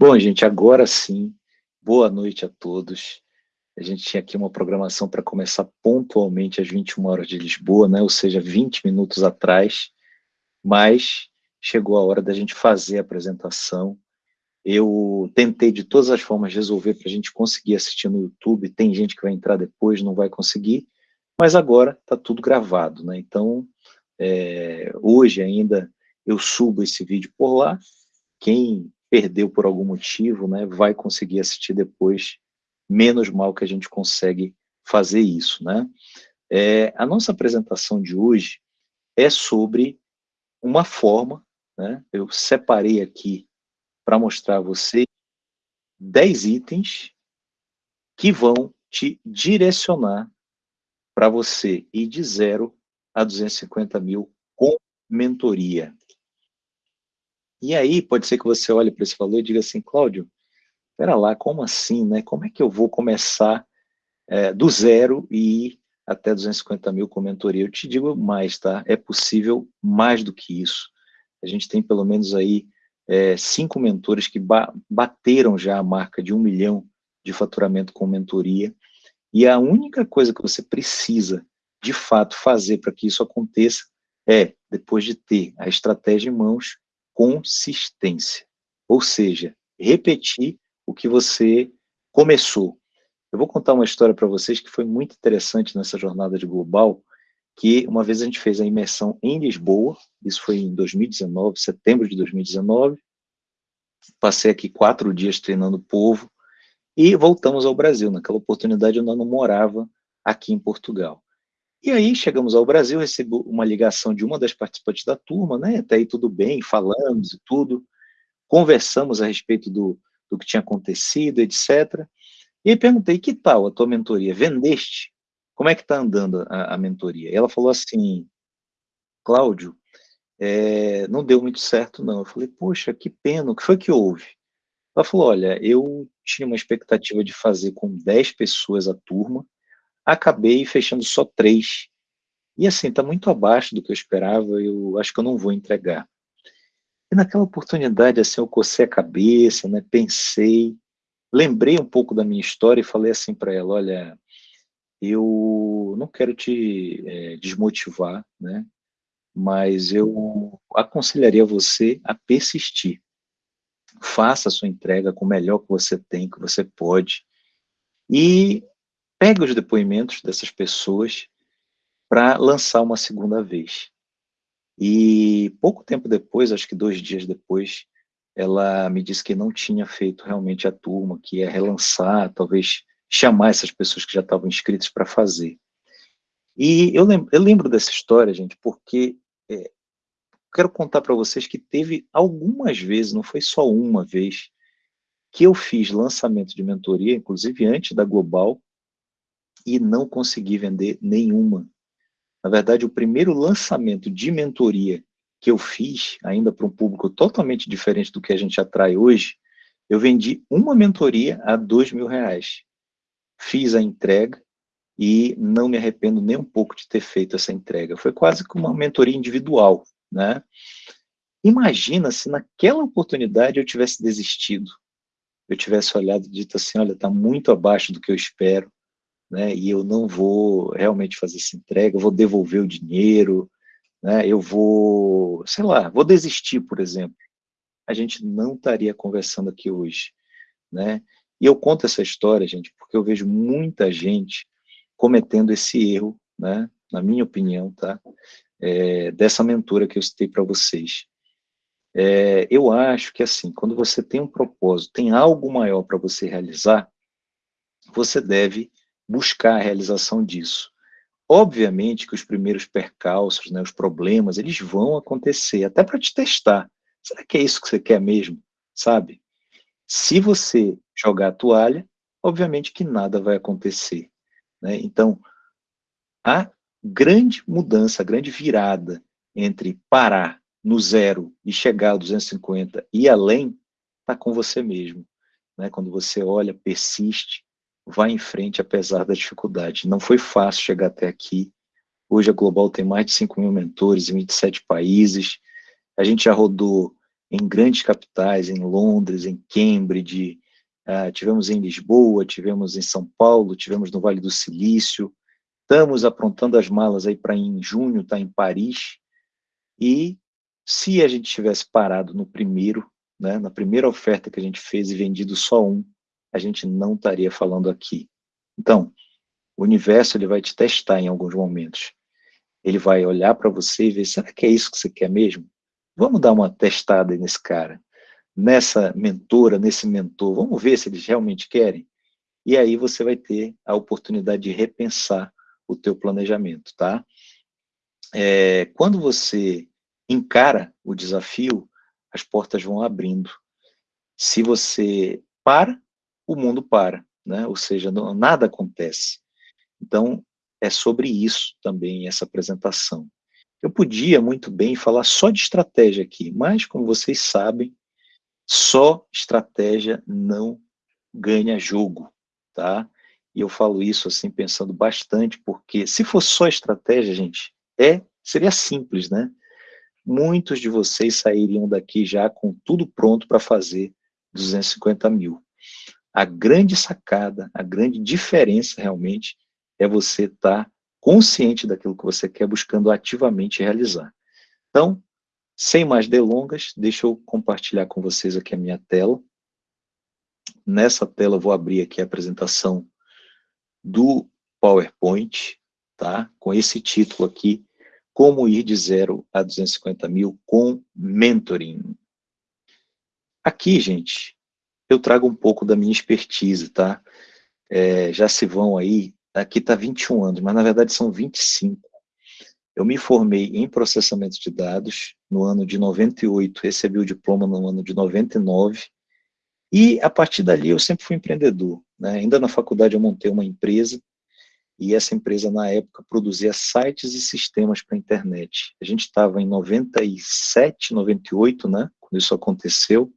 Bom, gente, agora sim, boa noite a todos. A gente tinha aqui uma programação para começar pontualmente às 21 horas de Lisboa, né? ou seja, 20 minutos atrás, mas chegou a hora da gente fazer a apresentação. Eu tentei de todas as formas resolver para a gente conseguir assistir no YouTube, tem gente que vai entrar depois, não vai conseguir, mas agora está tudo gravado, né? Então, é, hoje ainda eu subo esse vídeo por lá, quem perdeu por algum motivo, né, vai conseguir assistir depois, menos mal que a gente consegue fazer isso, né. É, a nossa apresentação de hoje é sobre uma forma, né, eu separei aqui para mostrar a você 10 itens que vão te direcionar para você ir de zero a 250 mil com mentoria. E aí, pode ser que você olhe para esse valor e diga assim, Cláudio, espera lá, como assim, né? Como é que eu vou começar é, do zero e ir até 250 mil com mentoria? Eu te digo mais, tá? É possível mais do que isso. A gente tem pelo menos aí é, cinco mentores que ba bateram já a marca de um milhão de faturamento com mentoria, e a única coisa que você precisa, de fato, fazer para que isso aconteça é, depois de ter a estratégia em mãos, consistência. Ou seja, repetir o que você começou. Eu vou contar uma história para vocês que foi muito interessante nessa jornada de global, que uma vez a gente fez a imersão em Lisboa, isso foi em 2019, setembro de 2019, passei aqui quatro dias treinando o povo, e voltamos ao Brasil, naquela oportunidade eu não morava aqui em Portugal. E aí chegamos ao Brasil, recebi uma ligação de uma das participantes da turma, né? Até aí tudo bem, falamos e tudo, conversamos a respeito do, do que tinha acontecido, etc. E perguntei, que tal a tua mentoria? Vendeste? Como é que está andando a, a, mentoria? E ela falou assim, Cláudio, é, não deu muito certo não. Eu falei, poxa, que pena, o que foi que houve? Ela falou, olha, eu tinha uma expectativa de fazer com 10 pessoas a turma, acabei fechando só três. E assim, está muito abaixo do que eu esperava, eu acho que eu não vou entregar. E naquela oportunidade, assim, eu cocei a cabeça, né, pensei, lembrei um pouco da minha história e falei assim para ela, olha, eu não quero te é, desmotivar, né, mas eu aconselharia você a persistir. Faça a sua entrega com o melhor que você tem, que você pode, e pega os depoimentos dessas pessoas para lançar uma segunda vez. E pouco tempo depois, acho que dois dias depois, ela me disse que não tinha feito realmente a turma, que ia relançar, talvez chamar essas pessoas que já estavam inscritas para fazer. E eu lembro, eu lembro, dessa história, gente, porque é, quero contar para vocês que teve algumas vezes, não foi só uma vez, que eu fiz lançamento de mentoria, inclusive antes da Global, e não consegui vender nenhuma. Na verdade, o primeiro lançamento de mentoria que eu fiz, ainda para um público totalmente diferente do que a gente atrai hoje, eu vendi uma mentoria a dois mil reais. Fiz a entrega e não me arrependo nem um pouco de ter feito essa entrega. Foi quase como uma mentoria individual, né? Imagina se naquela oportunidade eu tivesse desistido, eu tivesse olhado e dito assim, olha, está muito abaixo do que eu espero, né, e eu não vou realmente fazer essa entrega, eu vou devolver o dinheiro, né, eu vou, sei lá, vou desistir, por exemplo, a gente não estaria conversando aqui hoje, né, e eu conto essa história, gente, porque eu vejo muita gente cometendo esse erro, né, na minha opinião, tá, é, dessa mentora que eu citei para vocês. É, eu acho que, assim, quando você tem um propósito, tem algo maior para você realizar, você deve buscar a realização disso. Obviamente que os primeiros percalços, né, os problemas, eles vão acontecer, até para te testar. Será que é isso que você quer mesmo? Sabe? Se você jogar a toalha, obviamente que nada vai acontecer. Né? Então, a grande mudança, a grande virada entre parar no zero e chegar a 250 e além, está com você mesmo. Né? Quando você olha, persiste, vai em frente apesar da dificuldade. Não foi fácil chegar até aqui. Hoje a Global tem mais de 5 mil mentores em 27 países. A gente já rodou em grandes capitais, em Londres, em Cambridge, uh, tivemos em Lisboa, tivemos em São Paulo, tivemos no Vale do Silício, estamos aprontando as malas aí para em junho, tá em Paris, e se a gente tivesse parado no primeiro, né, na primeira oferta que a gente fez e vendido só um, a gente não estaria falando aqui. Então, o universo ele vai te testar em alguns momentos. Ele vai olhar para você e ver, será que é isso que você quer mesmo? Vamos dar uma testada nesse cara, nessa mentora, nesse mentor, vamos ver se eles realmente querem? E aí você vai ter a oportunidade de repensar o teu planejamento, tá? É, quando você encara o desafio, as portas vão abrindo. Se você para, o mundo para, né? ou seja, não, nada acontece. Então, é sobre isso também essa apresentação. Eu podia muito bem falar só de estratégia aqui, mas, como vocês sabem, só estratégia não ganha jogo, tá? E eu falo isso assim pensando bastante, porque se fosse só estratégia, gente, é seria simples, né? Muitos de vocês sairiam daqui já com tudo pronto para fazer 250 mil. A grande sacada, a grande diferença realmente é você estar tá consciente daquilo que você quer, buscando ativamente realizar. Então, sem mais delongas, deixa eu compartilhar com vocês aqui a minha tela. Nessa tela eu vou abrir aqui a apresentação do PowerPoint, tá? com esse título aqui, Como ir de zero a 250 mil com mentoring. Aqui, gente, eu trago um pouco da minha expertise, tá? É, já se vão aí aqui está 21 anos, mas na verdade são 25. Eu me formei em processamento de dados no ano de 98, recebi o diploma no ano de 99, e a partir dali eu sempre fui empreendedor. Né? Ainda na faculdade eu montei uma empresa, e essa empresa na época produzia sites e sistemas para a internet. A gente estava em 97, 98, né, quando isso aconteceu,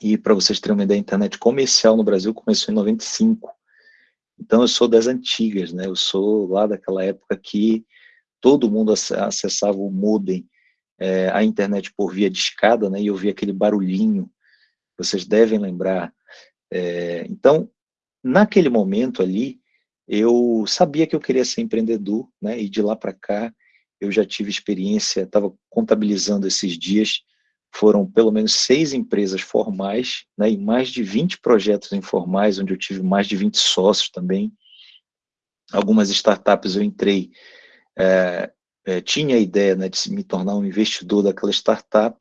e para vocês terem uma ideia, a internet comercial no Brasil começou em 95. Então eu sou das antigas, né? Eu sou lá daquela época que todo mundo acessava o modem, é, a internet por via de escada, né? E eu via aquele barulhinho. Vocês devem lembrar. É, então, naquele momento ali, eu sabia que eu queria ser empreendedor, né? E de lá para cá eu já tive experiência, estava contabilizando esses dias, foram pelo menos seis empresas formais, né, e mais de 20 projetos informais, onde eu tive mais de 20 sócios também. Algumas startups eu entrei, é, é, tinha a ideia né, de me tornar um investidor daquela startup,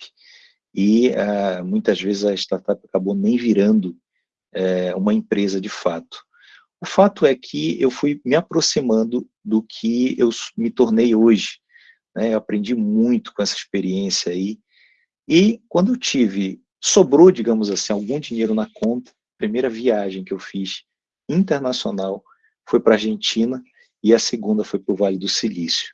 e é, muitas vezes a startup acabou nem virando é, uma empresa de fato. O fato é que eu fui me aproximando do que eu me tornei hoje. Né, eu aprendi muito com essa experiência aí, e quando eu tive, sobrou, digamos assim, algum dinheiro na conta, primeira viagem que eu fiz internacional foi para a Argentina e a segunda foi para o Vale do Silício.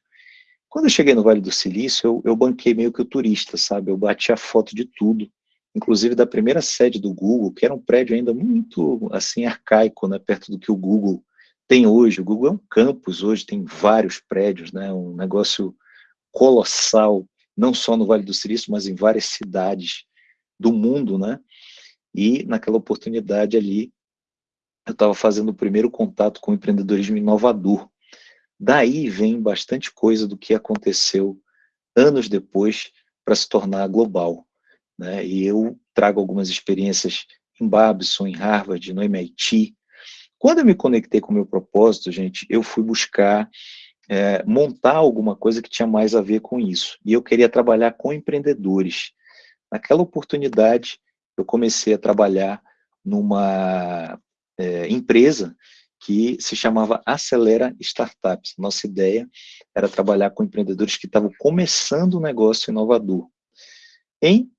Quando eu cheguei no Vale do Silício, eu, eu banquei meio que o turista, sabe? Eu bati a foto de tudo, inclusive da primeira sede do Google, que era um prédio ainda muito, assim, arcaico, né? Perto do que o Google tem hoje. O Google é um campus hoje, tem vários prédios, né? Um negócio colossal, não só no Vale do Silício, mas em várias cidades do mundo, né? E naquela oportunidade ali, eu estava fazendo o primeiro contato com o empreendedorismo inovador. Daí vem bastante coisa do que aconteceu anos depois para se tornar global. Né? E eu trago algumas experiências em Babson, em Harvard, no MIT. Quando eu me conectei com o meu propósito, gente, eu fui buscar é, montar alguma coisa que tinha mais a ver com isso. E eu queria trabalhar com empreendedores. Naquela oportunidade, eu comecei a trabalhar numa é, empresa que se chamava Acelera Startups. Nossa ideia era trabalhar com empreendedores que estavam começando um negócio inovador. Em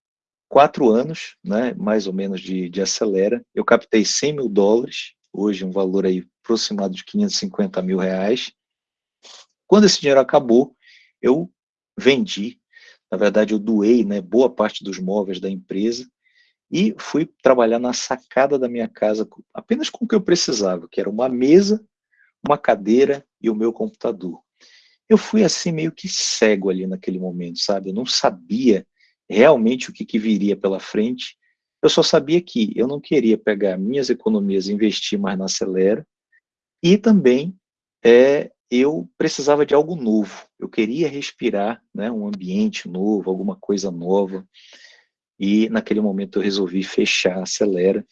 quatro anos, né, mais ou menos de, de Acelera, eu captei 100 mil dólares, hoje um valor aí aproximado de 550 mil reais, quando esse dinheiro acabou, eu vendi, na verdade eu doei né, boa parte dos móveis da empresa e fui trabalhar na sacada da minha casa apenas com o que eu precisava, que era uma mesa, uma cadeira e o meu computador. Eu fui assim meio que cego ali naquele momento, sabe? Eu não sabia realmente o que, que viria pela frente. Eu só sabia que eu não queria pegar minhas economias e investir mais na Acelera, e também é, eu precisava de algo novo. Eu queria respirar né, um ambiente novo, alguma coisa nova. E naquele momento eu resolvi fechar a Acelera.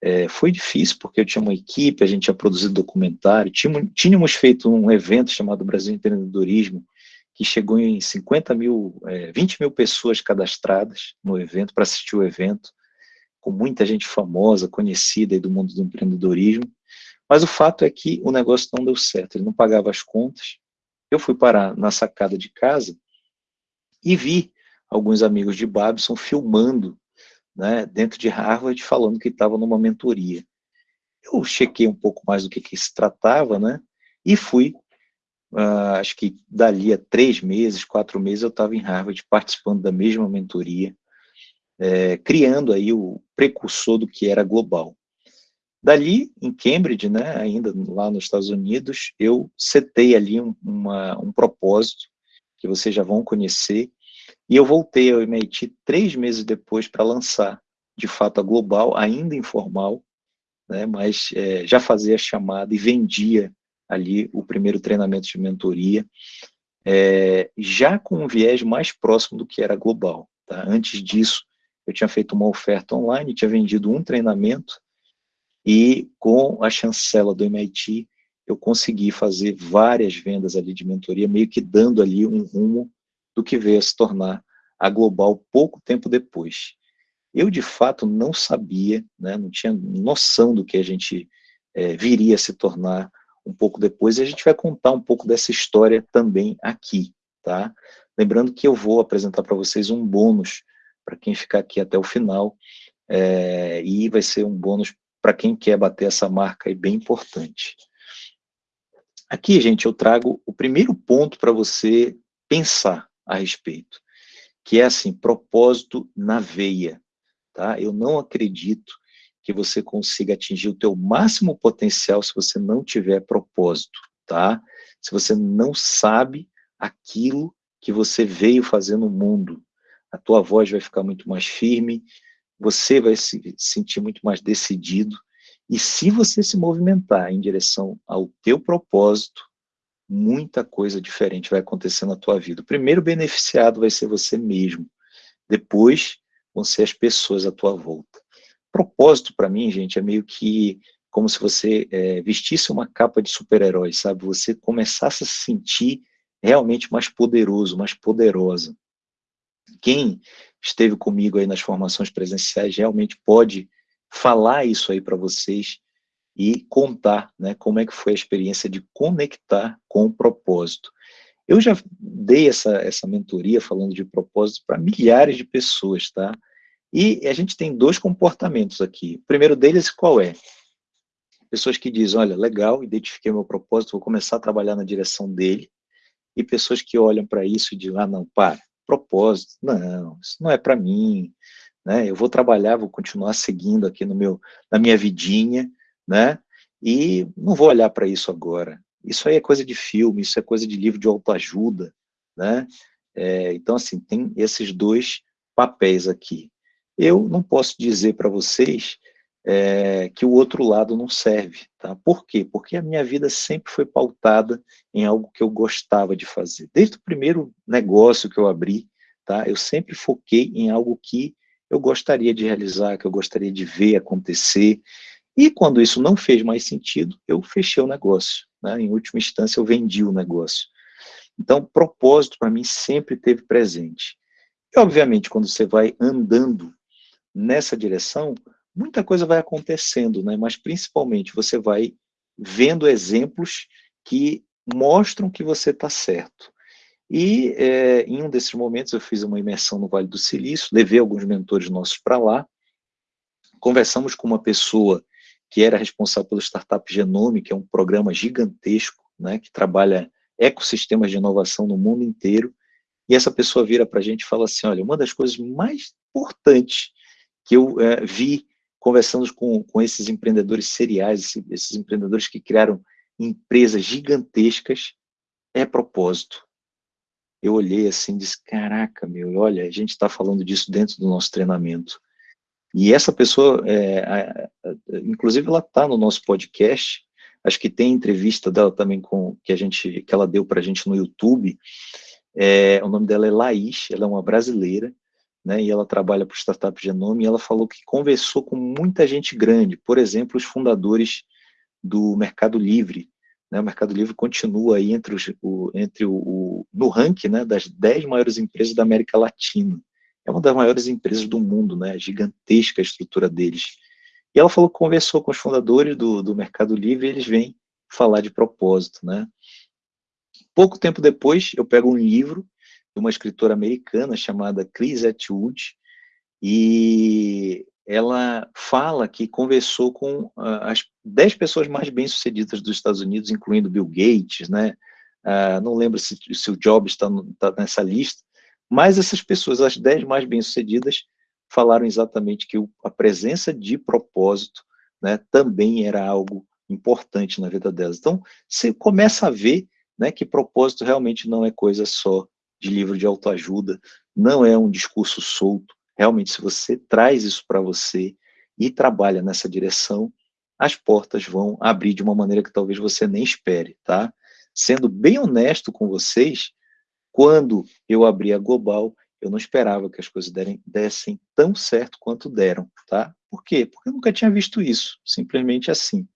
É, foi difícil, porque eu tinha uma equipe, a gente tinha produzido documentário, tínhamos, tínhamos feito um evento chamado Brasil Empreendedorismo, que chegou em 50 mil, é, 20 mil pessoas cadastradas no evento, para assistir o evento, com muita gente famosa, conhecida do mundo do empreendedorismo. Mas o fato é que o negócio não deu certo, ele não pagava as contas. Eu fui parar na sacada de casa e vi alguns amigos de Babson filmando né, dentro de Harvard, falando que estava numa mentoria. Eu chequei um pouco mais do que, que se tratava, né, e fui, uh, acho que dali a três meses, quatro meses, eu estava em Harvard participando da mesma mentoria, é, criando aí o precursor do que era global. Dali, em Cambridge, né, ainda lá nos Estados Unidos, eu setei ali um, uma, um propósito, que vocês já vão conhecer, e eu voltei ao MIT três meses depois para lançar, de fato, a Global, ainda informal, né, mas é, já fazia a chamada e vendia ali o primeiro treinamento de mentoria, é, já com um viés mais próximo do que era Global. Tá? Antes disso, eu tinha feito uma oferta online, tinha vendido um treinamento, e com a chancela do MIT, eu consegui fazer várias vendas ali de mentoria, meio que dando ali um rumo do que veio a se tornar a Global pouco tempo depois. Eu, de fato, não sabia, né, não tinha noção do que a gente é, viria a se tornar um pouco depois, e a gente vai contar um pouco dessa história também aqui, tá? Lembrando que eu vou apresentar para vocês um bônus para quem ficar aqui até o final, é, e vai ser um bônus para quem quer bater essa marca aí bem importante. Aqui, gente, eu trago o primeiro ponto para você pensar a respeito, que é assim, propósito na veia, tá? Eu não acredito que você consiga atingir o teu máximo potencial se você não tiver propósito, tá? Se você não sabe aquilo que você veio fazer no mundo, a tua voz vai ficar muito mais firme, você vai se sentir muito mais decidido, e se você se movimentar em direção ao teu propósito, muita coisa diferente vai acontecer na tua vida. O primeiro beneficiado vai ser você mesmo, depois vão ser as pessoas à tua volta. Propósito, para mim, gente, é meio que como se você é, vestisse uma capa de super-herói, sabe? Você começasse a se sentir realmente mais poderoso, mais poderosa. Quem esteve comigo aí nas formações presenciais realmente pode falar isso aí para vocês e contar né, como é que foi a experiência de conectar com o propósito. Eu já dei essa, essa mentoria falando de propósito para milhares de pessoas, tá? E a gente tem dois comportamentos aqui. O primeiro deles, qual é? Pessoas que dizem, olha, legal, identifiquei meu propósito, vou começar a trabalhar na direção dele. E pessoas que olham para isso e dizem, ah, não, para, propósito, não, isso não é para mim, né? Eu vou trabalhar, vou continuar seguindo aqui no meu, na minha vidinha, né? E não vou olhar para isso agora. Isso aí é coisa de filme, isso é coisa de livro de autoajuda, né? É, então, assim, tem esses dois papéis aqui. Eu não posso dizer para vocês é, que o outro lado não serve, tá? Por quê? Porque a minha vida sempre foi pautada em algo que eu gostava de fazer. Desde o primeiro negócio que eu abri, tá? Eu sempre foquei em algo que eu gostaria de realizar, que eu gostaria de ver acontecer, e quando isso não fez mais sentido, eu fechei o negócio, né? em última instância eu vendi o negócio. Então, propósito para mim sempre teve presente. E, obviamente, quando você vai andando nessa direção, muita coisa vai acontecendo, né? mas principalmente você vai vendo exemplos que mostram que você está certo. E é, em um desses momentos eu fiz uma imersão no Vale do Silício, levei alguns mentores nossos para lá, conversamos com uma pessoa que era responsável pelo Startup Genome, que é um programa gigantesco, né, que trabalha ecossistemas de inovação no mundo inteiro, e essa pessoa vira para a gente e fala assim, olha, uma das coisas mais importantes que eu é, vi conversando com, com esses empreendedores seriais, esses, esses empreendedores que criaram empresas gigantescas, é propósito. eu olhei assim e disse, caraca, meu, olha, a gente está falando disso dentro do nosso treinamento. E essa pessoa, é, a, a, inclusive ela está no nosso podcast, acho que tem entrevista dela também com que a gente que ela deu para a gente no YouTube. É, o nome dela é Laís, ela é uma brasileira, né, e ela trabalha para o Startup Genome, e ela falou que conversou com muita gente grande, por exemplo, os fundadores do Mercado Livre, né, o Mercado Livre continua aí entre, os, o, entre o, o, no ranking né, das 10 maiores empresas da América Latina, é uma das maiores empresas do mundo, né, gigantesca a estrutura deles, e ela falou que conversou com os fundadores do, do Mercado Livre e eles vêm falar de propósito, né. Pouco tempo depois, eu pego um livro uma escritora americana chamada Chris Atwood, e ela fala que conversou com uh, as 10 pessoas mais bem-sucedidas dos Estados Unidos, incluindo Bill Gates, né? Uh, não lembro se, se o Jobs está tá nessa lista, mas essas pessoas, as 10 mais bem-sucedidas, falaram exatamente que o, a presença de propósito né, também era algo importante na vida delas. Então, você começa a ver né, que propósito realmente não é coisa só de livro de autoajuda, não é um discurso solto. Realmente, se você traz isso para você e trabalha nessa direção, as portas vão abrir de uma maneira que talvez você nem espere, tá? Sendo bem honesto com vocês, quando eu abri a Global, eu não esperava que as coisas dessem tão certo quanto deram, tá? Por quê? Porque eu nunca tinha visto isso, simplesmente assim,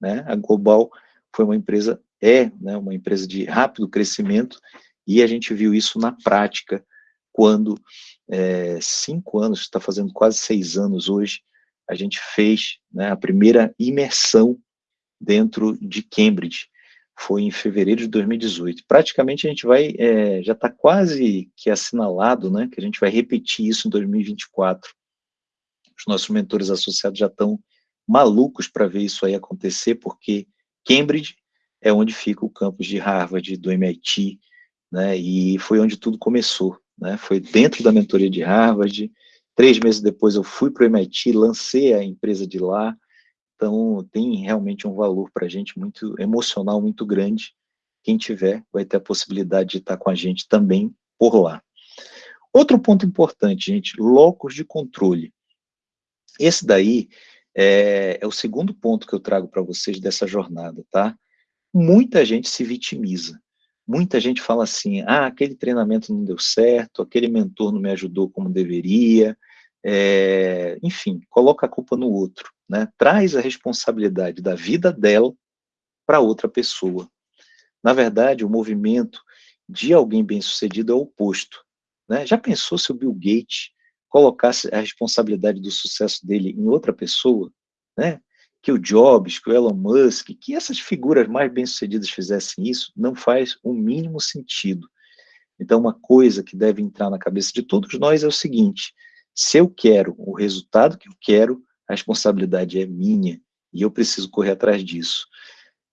né? A Global foi uma empresa, é né, uma empresa de rápido crescimento, e a gente viu isso na prática, quando, é, cinco anos, está fazendo quase seis anos hoje, a gente fez né, a primeira imersão dentro de Cambridge, foi em fevereiro de 2018. Praticamente a gente vai, é, já está quase que assinalado, né, que a gente vai repetir isso em 2024. Os nossos mentores associados já estão malucos para ver isso aí acontecer, porque Cambridge é onde fica o campus de Harvard, do MIT, né, e foi onde tudo começou, né, foi dentro da mentoria de Harvard, três meses depois eu fui para o MIT, lancei a empresa de lá, então tem realmente um valor para a gente muito emocional, muito grande, quem tiver vai ter a possibilidade de estar com a gente também por lá. Outro ponto importante, gente, locos de controle. Esse daí é, é o segundo ponto que eu trago para vocês dessa jornada, tá? Muita gente se vitimiza. Muita gente fala assim, ah, aquele treinamento não deu certo, aquele mentor não me ajudou como deveria, é, enfim, coloca a culpa no outro, né? traz a responsabilidade da vida dela para outra pessoa. Na verdade, o movimento de alguém bem-sucedido é o oposto. Né? Já pensou se o Bill Gates colocasse a responsabilidade do sucesso dele em outra pessoa? Né? Que o Jobs, que o Elon Musk, que essas figuras mais bem-sucedidas fizessem isso, não faz o mínimo sentido. Então, uma coisa que deve entrar na cabeça de todos nós é o seguinte, se eu quero o resultado que eu quero, a responsabilidade é minha, e eu preciso correr atrás disso.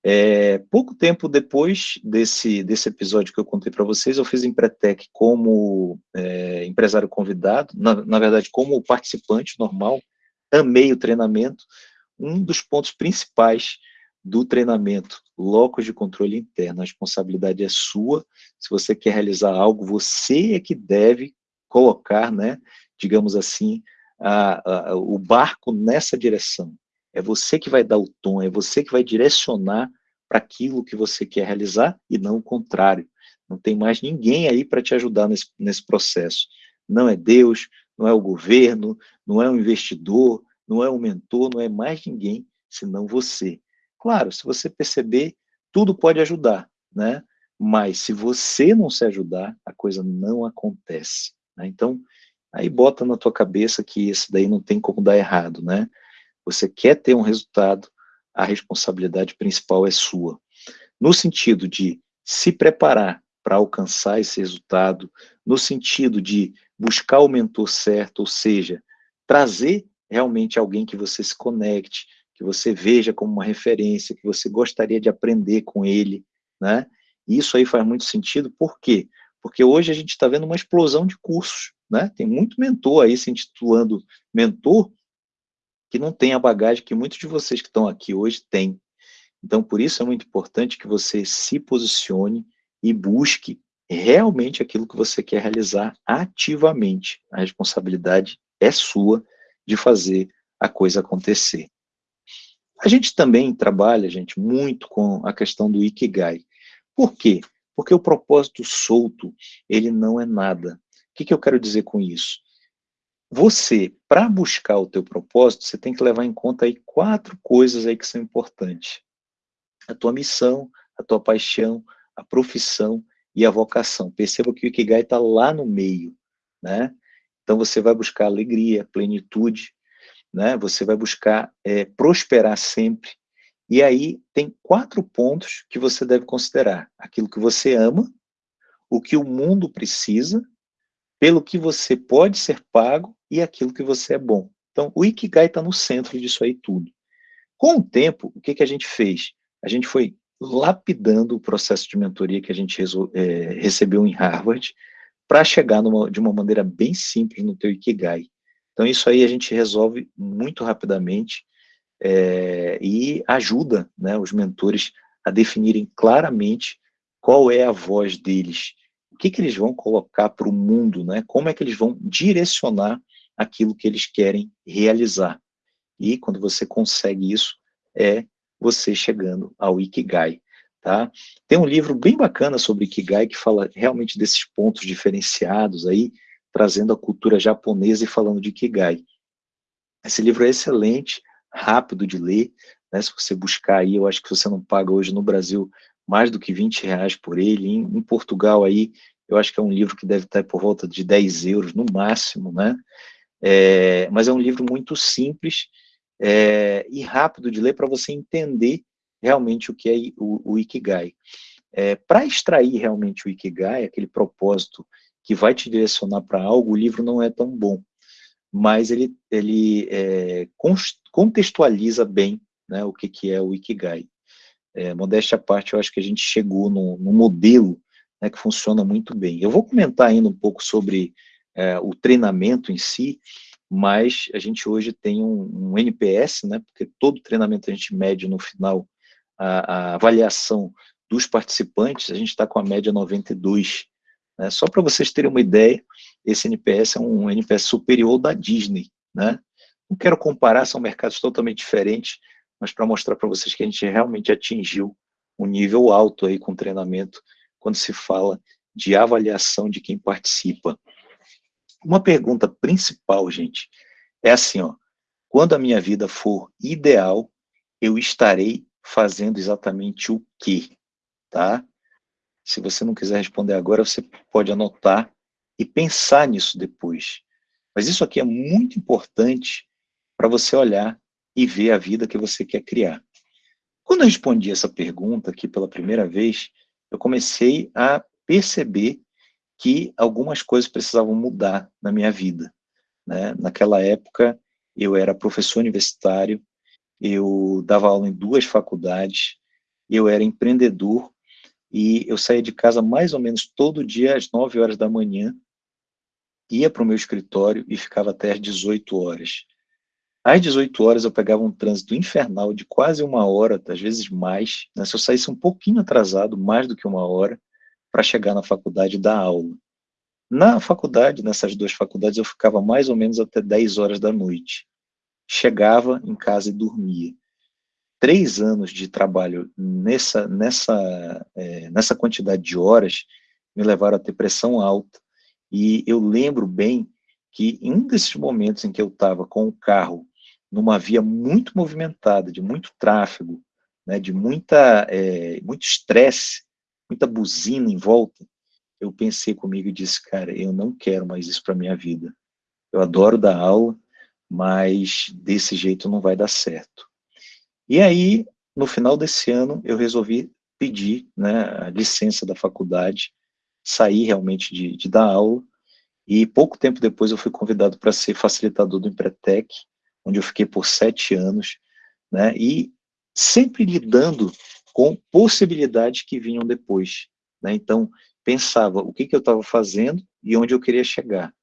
É, pouco tempo depois desse, desse episódio que eu contei para vocês, eu fiz Empretec como é, empresário convidado, na, na verdade, como participante normal, amei o treinamento, um dos pontos principais do treinamento, locos de controle interno, a responsabilidade é sua, se você quer realizar algo, você é que deve colocar, né, digamos assim, a, a, o barco nessa direção, é você que vai dar o tom, é você que vai direcionar para aquilo que você quer realizar e não o contrário, não tem mais ninguém aí para te ajudar nesse, nesse processo, não é Deus, não é o governo, não é o investidor, não é um mentor, não é mais ninguém senão você. Claro, se você perceber, tudo pode ajudar, né? Mas se você não se ajudar, a coisa não acontece. Né? Então, aí bota na tua cabeça que esse daí não tem como dar errado, né? Você quer ter um resultado, a responsabilidade principal é sua. No sentido de se preparar para alcançar esse resultado, no sentido de buscar o mentor certo, ou seja, trazer realmente alguém que você se conecte, que você veja como uma referência, que você gostaria de aprender com ele, né? Isso aí faz muito sentido, por quê? Porque hoje a gente está vendo uma explosão de cursos, né? Tem muito mentor aí se intitulando mentor, que não tem a bagagem que muitos de vocês que estão aqui hoje têm. Então, por isso é muito importante que você se posicione e busque realmente aquilo que você quer realizar ativamente. A responsabilidade é sua de fazer a coisa acontecer. A gente também trabalha, gente, muito com a questão do Ikigai. Por quê? Porque o propósito solto, ele não é nada. O que, que eu quero dizer com isso? Você, para buscar o teu propósito, você tem que levar em conta aí quatro coisas aí que são importantes. A tua missão, a tua paixão, a profissão e a vocação. Perceba que o Ikigai está lá no meio, né? Então você vai buscar alegria, plenitude, né? Você vai buscar é, prosperar sempre. E aí tem quatro pontos que você deve considerar: aquilo que você ama, o que o mundo precisa, pelo que você pode ser pago e aquilo que você é bom. Então, o Ikigai está no centro disso aí tudo. Com o tempo, o que, que a gente fez? A gente foi lapidando o processo de mentoria que a gente é, recebeu em Harvard para chegar numa, de uma maneira bem simples no teu Ikigai. Então isso aí a gente resolve muito rapidamente é, e ajuda né, os mentores a definirem claramente qual é a voz deles, o que, que eles vão colocar para o mundo, né, como é que eles vão direcionar aquilo que eles querem realizar. E quando você consegue isso, é você chegando ao Ikigai. Tá? Tem um livro bem bacana sobre Ikigai que fala realmente desses pontos diferenciados aí, trazendo a cultura japonesa e falando de Ikigai. Esse livro é excelente, rápido de ler, né? se você buscar aí, eu acho que você não paga hoje no Brasil mais do que 20 reais por ele, em, em Portugal aí, eu acho que é um livro que deve estar por volta de 10 euros no máximo, né? É, mas é um livro muito simples, é, e rápido de ler para você entender realmente o que é o, o Ikigai. É, para extrair realmente o Ikigai, aquele propósito que vai te direcionar para algo, o livro não é tão bom, mas ele, ele é, contextualiza bem né, o que, que é o Ikigai. É, modéstia à parte, eu acho que a gente chegou no modelo né, que funciona muito bem. Eu vou comentar ainda um pouco sobre é, o treinamento em si, mas a gente hoje tem um, um, NPS, né, porque todo treinamento a gente mede no final a, a avaliação dos participantes, a gente está com a média 92. Né, só para vocês terem uma ideia, esse NPS é um NPS superior da Disney. Né? Não quero comparar, são mercados totalmente diferentes, mas para mostrar para vocês que a gente realmente atingiu um nível alto aí com treinamento, quando se fala de avaliação de quem participa. Uma pergunta principal, gente, é assim, ó, quando a minha vida for ideal, eu estarei fazendo exatamente o quê? Tá? Se você não quiser responder agora, você pode anotar e pensar nisso depois. Mas isso aqui é muito importante para você olhar e ver a vida que você quer criar. Quando eu respondi essa pergunta aqui pela primeira vez, eu comecei a perceber que algumas coisas precisavam mudar na minha vida. Né? Naquela época, eu era professor universitário, eu dava aula em duas faculdades, eu era empreendedor e eu saía de casa mais ou menos todo dia às 9 horas da manhã, ia para o meu escritório e ficava até às 18 horas. Às 18 horas eu pegava um trânsito infernal de quase uma hora, às vezes mais, né? se eu saísse um pouquinho atrasado, mais do que uma hora, para chegar na faculdade dar aula. Na faculdade, nessas duas faculdades, eu ficava mais ou menos até 10 horas da noite. Chegava em casa e dormia. Três anos de trabalho nessa, nessa, é, nessa quantidade de horas me levaram a ter pressão alta. E eu lembro bem que em um desses momentos em que eu estava com o carro numa via muito movimentada, de muito tráfego, né, de muita, é, muito estresse, muita buzina em volta, eu pensei comigo e disse, cara, eu não quero mais isso para minha vida. Eu adoro dar aula, mas desse jeito não vai dar certo. E aí, no final desse ano, eu resolvi pedir né, a licença da faculdade, sair realmente de, de dar aula, e pouco tempo depois eu fui convidado para ser facilitador do Empretec, onde eu fiquei por sete anos, né, e sempre lidando com possibilidades que vinham depois. Né? Então, pensava o que, que eu estava fazendo e onde eu queria chegar.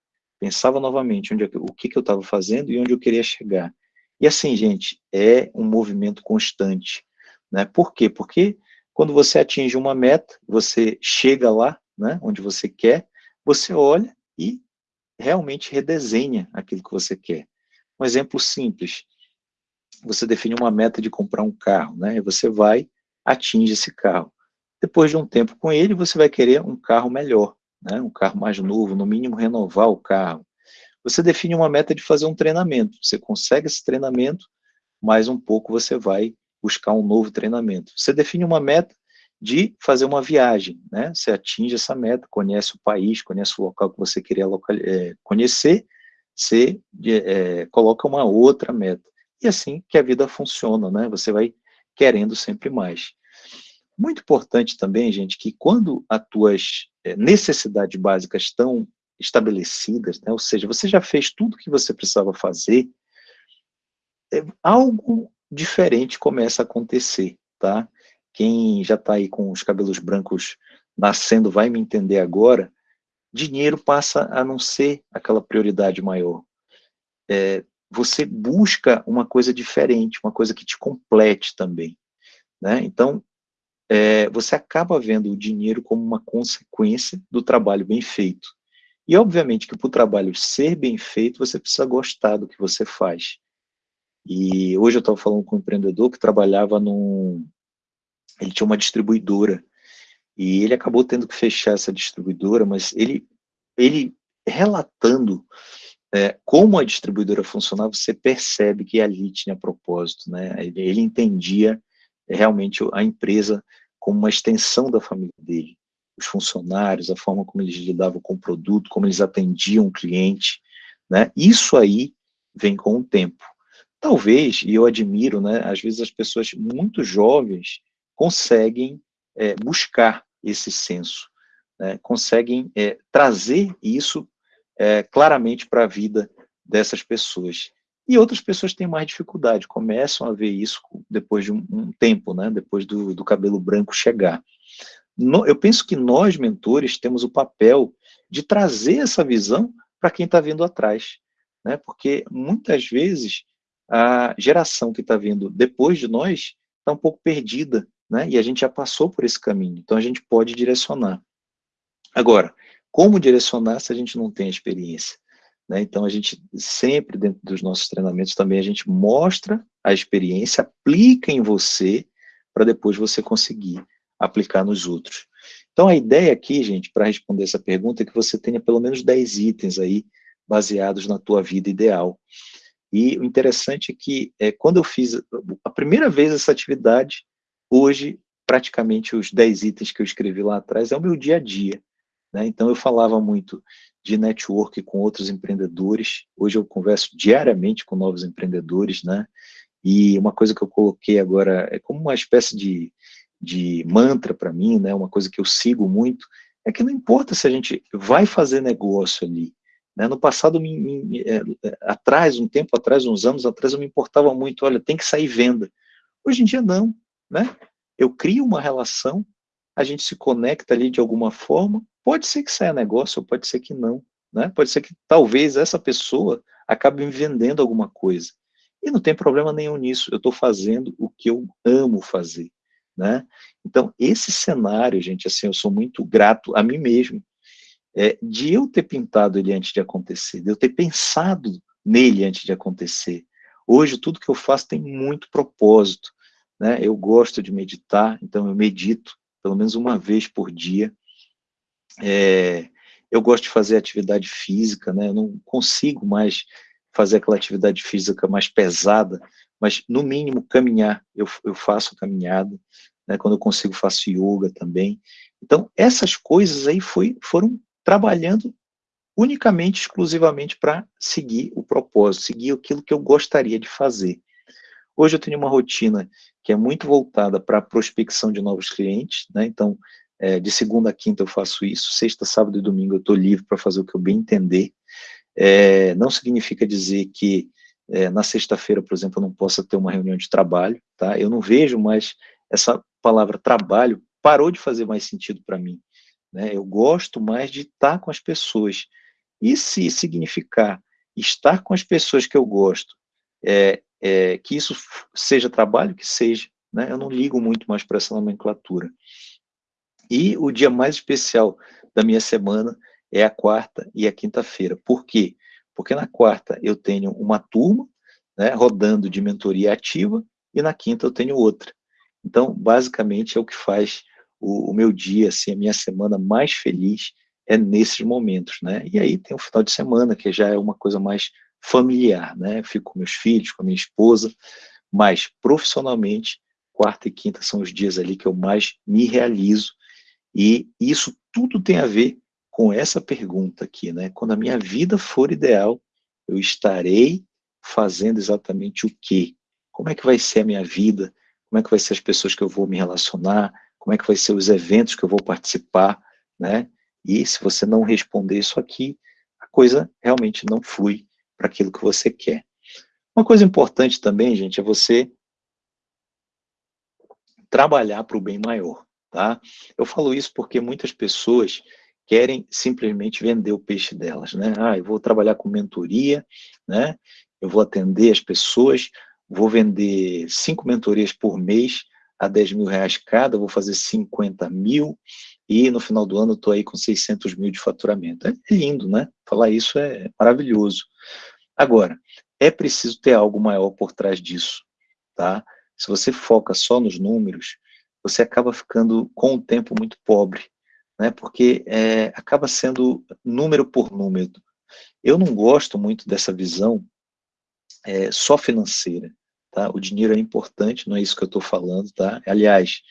Pensava novamente onde, o que, que eu estava fazendo e onde eu queria chegar. E assim, gente, é um movimento constante. Né? Por quê? Porque quando você atinge uma meta, você chega lá, né, onde você quer, você olha e realmente redesenha aquilo que você quer. Um exemplo simples, você define uma meta de comprar um carro, né, e você vai, atinge esse carro. Depois de um tempo com ele, você vai querer um carro melhor, né, um carro mais novo, no mínimo renovar o carro. Você define uma meta de fazer um treinamento, você consegue esse treinamento, mais um pouco você vai buscar um novo treinamento. Você define uma meta de fazer uma viagem, né? Você atinge essa meta, conhece o país, conhece o local que você queria é, conhecer, você é, coloca uma outra meta. E assim que a vida funciona, né? Você vai querendo sempre mais. Muito importante também, gente, que quando as tuas é, necessidades básicas estão estabelecidas, né? ou seja, você já fez tudo que você precisava fazer, é, algo diferente começa a acontecer, tá? Quem já está aí com os cabelos brancos nascendo vai me entender agora, dinheiro passa a não ser aquela prioridade maior. É, você busca uma coisa diferente, uma coisa que te complete também. Né? Então, é, você acaba vendo o dinheiro como uma consequência do trabalho bem feito. E, obviamente, que para o trabalho ser bem feito, você precisa gostar do que você faz. E hoje eu estava falando com um empreendedor que trabalhava num... Ele tinha uma distribuidora, e ele acabou tendo que fechar essa distribuidora, mas ele, ele relatando é, como a distribuidora funcionava, você percebe que ali tinha propósito, né? Ele, ele entendia realmente a empresa como uma extensão da família dele, os funcionários, a forma como eles lidavam com o produto, como eles atendiam o cliente, né? Isso aí vem com o tempo. Talvez, e eu admiro, né, às vezes as pessoas muito jovens conseguem é, buscar esse senso, né, conseguem é, trazer isso é, claramente para a vida dessas pessoas. E outras pessoas têm mais dificuldade, começam a ver isso depois de um, um tempo, né, depois do, do cabelo branco chegar. No, eu penso que nós, mentores, temos o papel de trazer essa visão para quem está vindo atrás, né, porque muitas vezes a geração que está vindo depois de nós está um pouco perdida, né? E a gente já passou por esse caminho, então a gente pode direcionar. Agora, como direcionar se a gente não tem experiência? Né? Então a gente sempre, dentro dos nossos treinamentos também, a gente mostra a experiência, aplica em você, para depois você conseguir aplicar nos outros. Então a ideia aqui, gente, para responder essa pergunta, é que você tenha pelo menos 10 itens aí, baseados na tua vida ideal. E o interessante é que, é, quando eu fiz a primeira vez essa atividade, hoje, praticamente os 10 itens que eu escrevi lá atrás é o meu dia a dia. Né? Então, eu falava muito de network com outros empreendedores, hoje eu converso diariamente com novos empreendedores, né? e uma coisa que eu coloquei agora é como uma espécie de, de mantra para mim, né? uma coisa que eu sigo muito, é que não importa se a gente vai fazer negócio ali, né? No passado, me, me, é, é, atrás, um tempo atrás, uns anos atrás, eu me importava muito, olha, tem que sair venda. Hoje em dia, não. Né? Eu crio uma relação, a gente se conecta ali de alguma forma, pode ser que saia negócio, pode ser que não. Né? Pode ser que talvez essa pessoa acabe me vendendo alguma coisa. E não tem problema nenhum nisso, eu estou fazendo o que eu amo fazer. Né? Então, esse cenário, gente, assim, eu sou muito grato a mim mesmo, é, de eu ter pintado ele antes de acontecer, de eu ter pensado nele antes de acontecer. Hoje, tudo que eu faço tem muito propósito. Né? Eu gosto de meditar, então eu medito pelo menos uma vez por dia. É, eu gosto de fazer atividade física, né? eu não consigo mais fazer aquela atividade física mais pesada, mas no mínimo caminhar, eu, eu faço caminhada, né? quando eu consigo faço yoga também. Então, essas coisas aí foi, foram trabalhando unicamente, exclusivamente para seguir o propósito, seguir aquilo que eu gostaria de fazer. Hoje eu tenho uma rotina que é muito voltada para a prospecção de novos clientes, né? então, é, de segunda a quinta eu faço isso, sexta, sábado e domingo eu estou livre para fazer o que eu bem entender. É, não significa dizer que é, na sexta-feira, por exemplo, eu não possa ter uma reunião de trabalho, tá? Eu não vejo mais essa palavra trabalho, parou de fazer mais sentido para mim. Né? Eu gosto mais de estar com as pessoas. E se significar estar com as pessoas que eu gosto, é, é, que isso seja trabalho, que seja. Né? Eu não ligo muito mais para essa nomenclatura. E o dia mais especial da minha semana é a quarta e a quinta-feira. Por quê? Porque na quarta eu tenho uma turma né, rodando de mentoria ativa e na quinta eu tenho outra. Então, basicamente, é o que faz o, o meu dia, assim, a minha semana mais feliz é nesses momentos, né? E aí tem o final de semana, que já é uma coisa mais familiar, né? fico com meus filhos, com a minha esposa, mas profissionalmente, quarta e quinta são os dias ali que eu mais me realizo, e isso tudo tem a ver com essa pergunta aqui, né? Quando a minha vida for ideal, eu estarei fazendo exatamente o quê? Como é que vai ser a minha vida? Como é que vai ser as pessoas que eu vou me relacionar? Como é que vai ser os eventos que eu vou participar, né? E se você não responder isso aqui, a coisa realmente não flui para aquilo que você quer. Uma coisa importante também, gente, é você trabalhar para o bem maior, tá? Eu falo isso porque muitas pessoas querem simplesmente vender o peixe delas, né? Ah, eu vou trabalhar com mentoria, né? Eu vou atender as pessoas, vou vender cinco mentorias por mês a 10 mil reais cada, vou fazer 50 mil, e no final do ano estou aí com 600 mil de faturamento. É lindo, né? Falar isso é maravilhoso. Agora, é preciso ter algo maior por trás disso, tá? Se você foca só nos números, você acaba ficando com o tempo muito pobre, né? Porque é, acaba sendo número por número. Eu não gosto muito dessa visão é, só financeira. Tá? O dinheiro é importante, não é isso que eu estou falando, tá? Aliás,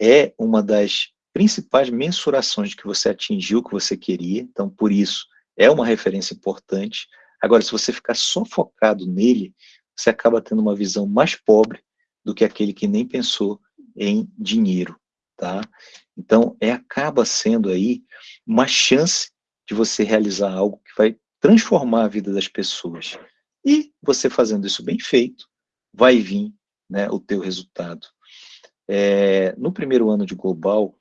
é uma das principais mensurações de que você atingiu o que você queria, então por isso é uma referência importante. Agora, se você ficar só focado nele, você acaba tendo uma visão mais pobre do que aquele que nem pensou em dinheiro, tá? Então, é, acaba sendo aí uma chance de você realizar algo que vai transformar a vida das pessoas. E você fazendo isso bem feito, vai vir né, o teu resultado. É, no primeiro ano de Global,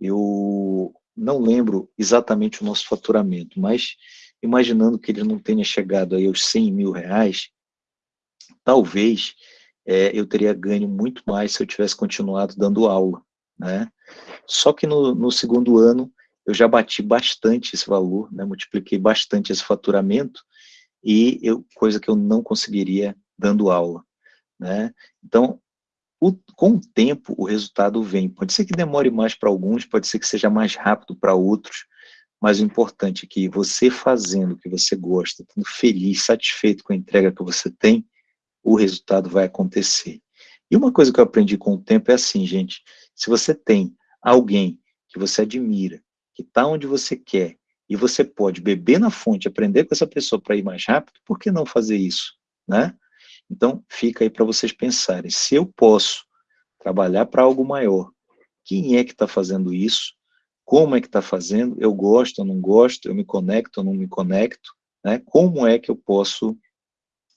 eu não lembro exatamente o nosso faturamento, mas imaginando que ele não tenha chegado aí aos 100 mil reais, talvez é, eu teria ganho muito mais se eu tivesse continuado dando aula, né? Só que no, no segundo ano eu já bati bastante esse valor, né? multipliquei bastante esse faturamento, e eu, coisa que eu não conseguiria dando aula. Né? Então, o, com o tempo, o resultado vem. Pode ser que demore mais para alguns, pode ser que seja mais rápido para outros, mas o importante é que você fazendo o que você gosta, estando feliz, satisfeito com a entrega que você tem, o resultado vai acontecer. E uma coisa que eu aprendi com o tempo é assim, gente, se você tem alguém que você admira, que está onde você quer, e você pode beber na fonte, aprender com essa pessoa para ir mais rápido, por que não fazer isso? Né? Então, fica aí para vocês pensarem, se eu posso trabalhar para algo maior, quem é que está fazendo isso? Como é que está fazendo? Eu gosto, eu não gosto? Eu me conecto, eu não me conecto? Né? Como é que eu posso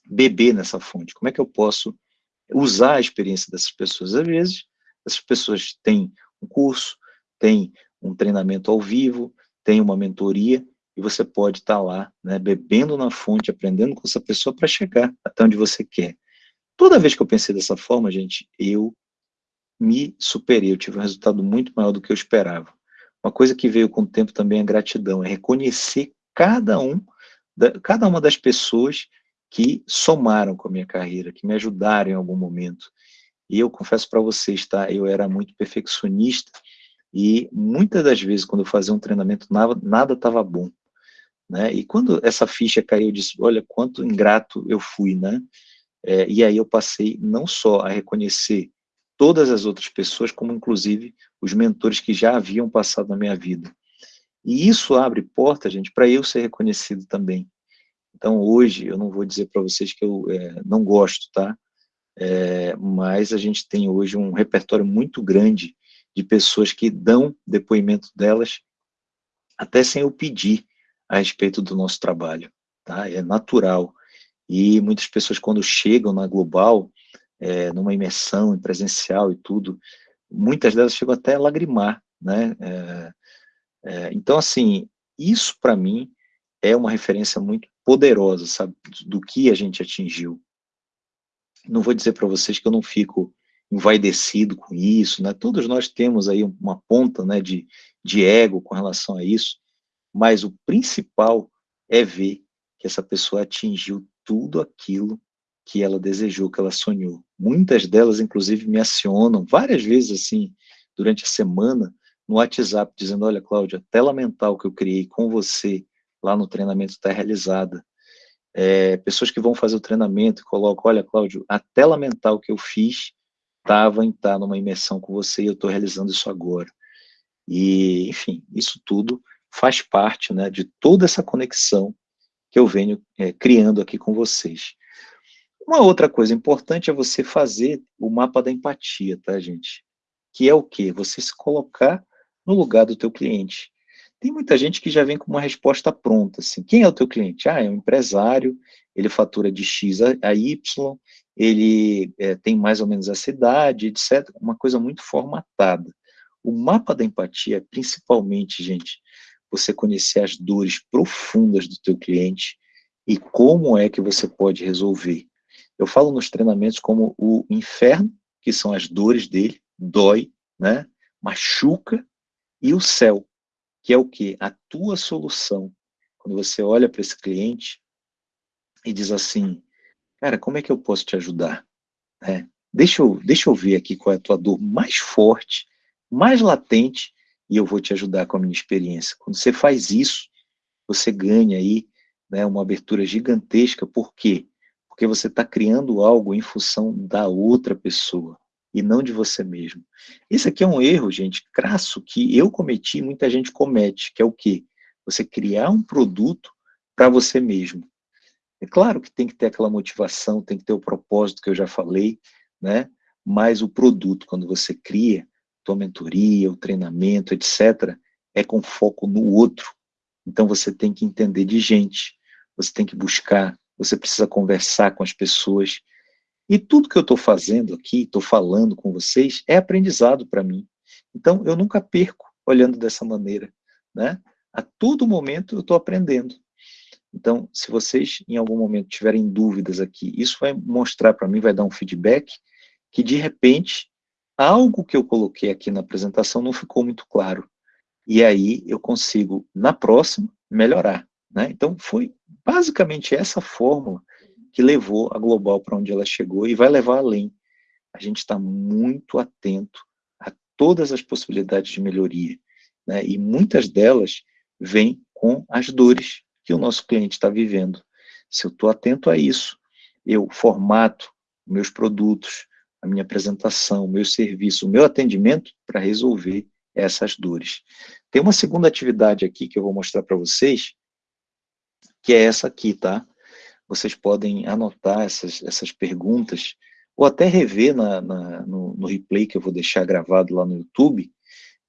beber nessa fonte? Como é que eu posso usar a experiência dessas pessoas? Às vezes, essas pessoas têm um curso, têm um treinamento ao vivo, têm uma mentoria, e você pode estar lá, né, bebendo na fonte, aprendendo com essa pessoa para chegar até onde você quer. Toda vez que eu pensei dessa forma, gente, eu me superei, eu tive um resultado muito maior do que eu esperava. Uma coisa que veio com o tempo também é gratidão, é reconhecer cada um, da, cada uma das pessoas que somaram com a minha carreira, que me ajudaram em algum momento. E eu confesso para vocês, tá, eu era muito perfeccionista, e muitas das vezes, quando eu fazia um treinamento, nada estava bom. Né? E quando essa ficha caiu, eu disse, olha, quanto ingrato eu fui, né? É, e aí eu passei não só a reconhecer todas as outras pessoas, como inclusive os mentores que já haviam passado na minha vida. E isso abre porta, gente, para eu ser reconhecido também. Então, hoje, eu não vou dizer para vocês que eu é, não gosto, tá? É, mas a gente tem hoje um repertório muito grande de pessoas que dão depoimento delas, até sem eu pedir, a respeito do nosso trabalho, tá? É natural. E muitas pessoas, quando chegam na Global, é, numa imersão em presencial e tudo, muitas delas chegam até a lagrimar, né? É, é, então, assim, isso para mim é uma referência muito poderosa, sabe, do que a gente atingiu. Não vou dizer para vocês que eu não fico envaidecido com isso, né? Todos nós temos aí uma ponta, né, de, de ego com relação a isso, mas o principal é ver que essa pessoa atingiu tudo aquilo que ela desejou, que ela sonhou. Muitas delas, inclusive, me acionam várias vezes, assim, durante a semana, no WhatsApp, dizendo, olha, Cláudia, tela mental que eu criei com você lá no treinamento está realizada. É, pessoas que vão fazer o treinamento colocam, olha, Cláudio, a tela mental que eu fiz estava em estar numa imersão com você e eu estou realizando isso agora. E, enfim, isso tudo faz parte né, de toda essa conexão que eu venho é, criando aqui com vocês. Uma outra coisa importante é você fazer o mapa da empatia, tá, gente? Que é o quê? Você se colocar no lugar do teu cliente. Tem muita gente que já vem com uma resposta pronta, assim, quem é o teu cliente? Ah, é um empresário, ele fatura de X a, Y, ele é, tem mais ou menos essa idade, etc. Uma coisa muito formatada. O mapa da empatia é principalmente, gente, você conhecer as dores profundas do teu cliente e como é que você pode resolver. Eu falo nos treinamentos como o inferno, que são as dores dele, dói, né? machuca, e o céu, que é o que? A tua solução. Quando você olha para esse cliente e diz assim, cara, como é que eu posso te ajudar? É, deixa, eu, deixa eu ver aqui qual é a tua dor mais forte, mais latente, e eu vou te ajudar com a minha experiência. Quando você faz isso, você ganha aí né, uma abertura gigantesca, por quê? porque você está criando algo em função da outra pessoa e não de você mesmo. Esse aqui é um erro, gente, crasso, que eu cometi muita gente comete, que é o quê? Você criar um produto para você mesmo. É claro que tem que ter aquela motivação, tem que ter o propósito que eu já falei, né? Mas o produto, quando você cria, tua mentoria, o treinamento, etc., é com foco no outro. Então você tem que entender de gente, você tem que buscar você precisa conversar com as pessoas. E tudo que eu estou fazendo aqui, estou falando com vocês, é aprendizado para mim. Então, eu nunca perco olhando dessa maneira. Né? A todo momento eu estou aprendendo. Então, se vocês em algum momento tiverem dúvidas aqui, isso vai mostrar para mim, vai dar um feedback, que de repente, algo que eu coloquei aqui na apresentação não ficou muito claro. E aí eu consigo, na próxima, melhorar. Né? Então, foi basicamente essa fórmula que levou a Global para onde ela chegou e vai levar além. A gente está muito atento a todas as possibilidades de melhoria. Né? E muitas delas vêm com as dores que o nosso cliente está vivendo. Se eu estou atento a isso, eu formato meus produtos, a minha apresentação, o meu serviço, o meu atendimento para resolver essas dores. Tem uma segunda atividade aqui que eu vou mostrar para vocês, que é essa aqui, tá? Vocês podem anotar essas, essas perguntas, ou até rever na, na no, no, replay que eu vou deixar gravado lá no YouTube,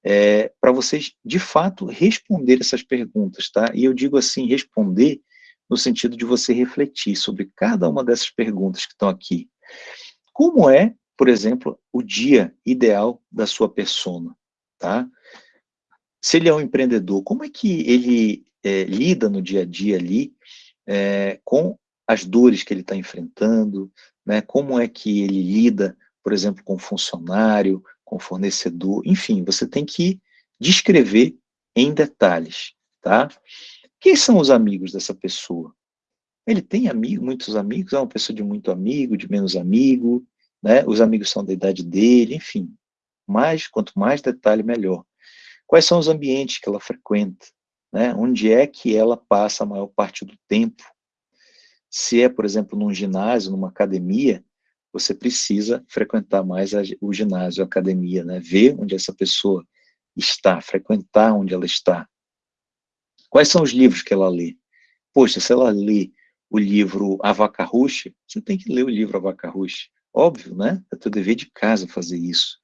é, para vocês, de fato, responder essas perguntas, tá? E eu digo assim, responder no sentido de você refletir sobre cada uma dessas perguntas que estão aqui. Como é, por exemplo, o dia ideal da sua persona, tá? Se ele é um empreendedor, como é que ele é, lida no dia a dia ali é, com as dores que ele está enfrentando, né, como é que ele lida, por exemplo, com funcionário, com fornecedor, enfim, você tem que descrever em detalhes, tá? Quem são os amigos dessa pessoa? Ele tem amigo, muitos amigos, é uma pessoa de muito amigo, de menos amigo, né? Os amigos são da idade dele, enfim. Mais, quanto mais detalhe, melhor. Quais são os ambientes que ela frequenta? né? onde é que ela passa a maior parte do tempo. Se é, por exemplo, num ginásio, numa academia, você precisa frequentar mais a, o ginásio, a academia, né? ver onde essa pessoa está, frequentar onde ela está. Quais são os livros que ela lê? Poxa, se ela lê o livro A Vaca Ruxa, você tem que ler o livro A Vaca Ruxa. Óbvio, né? É teu dever de casa fazer isso.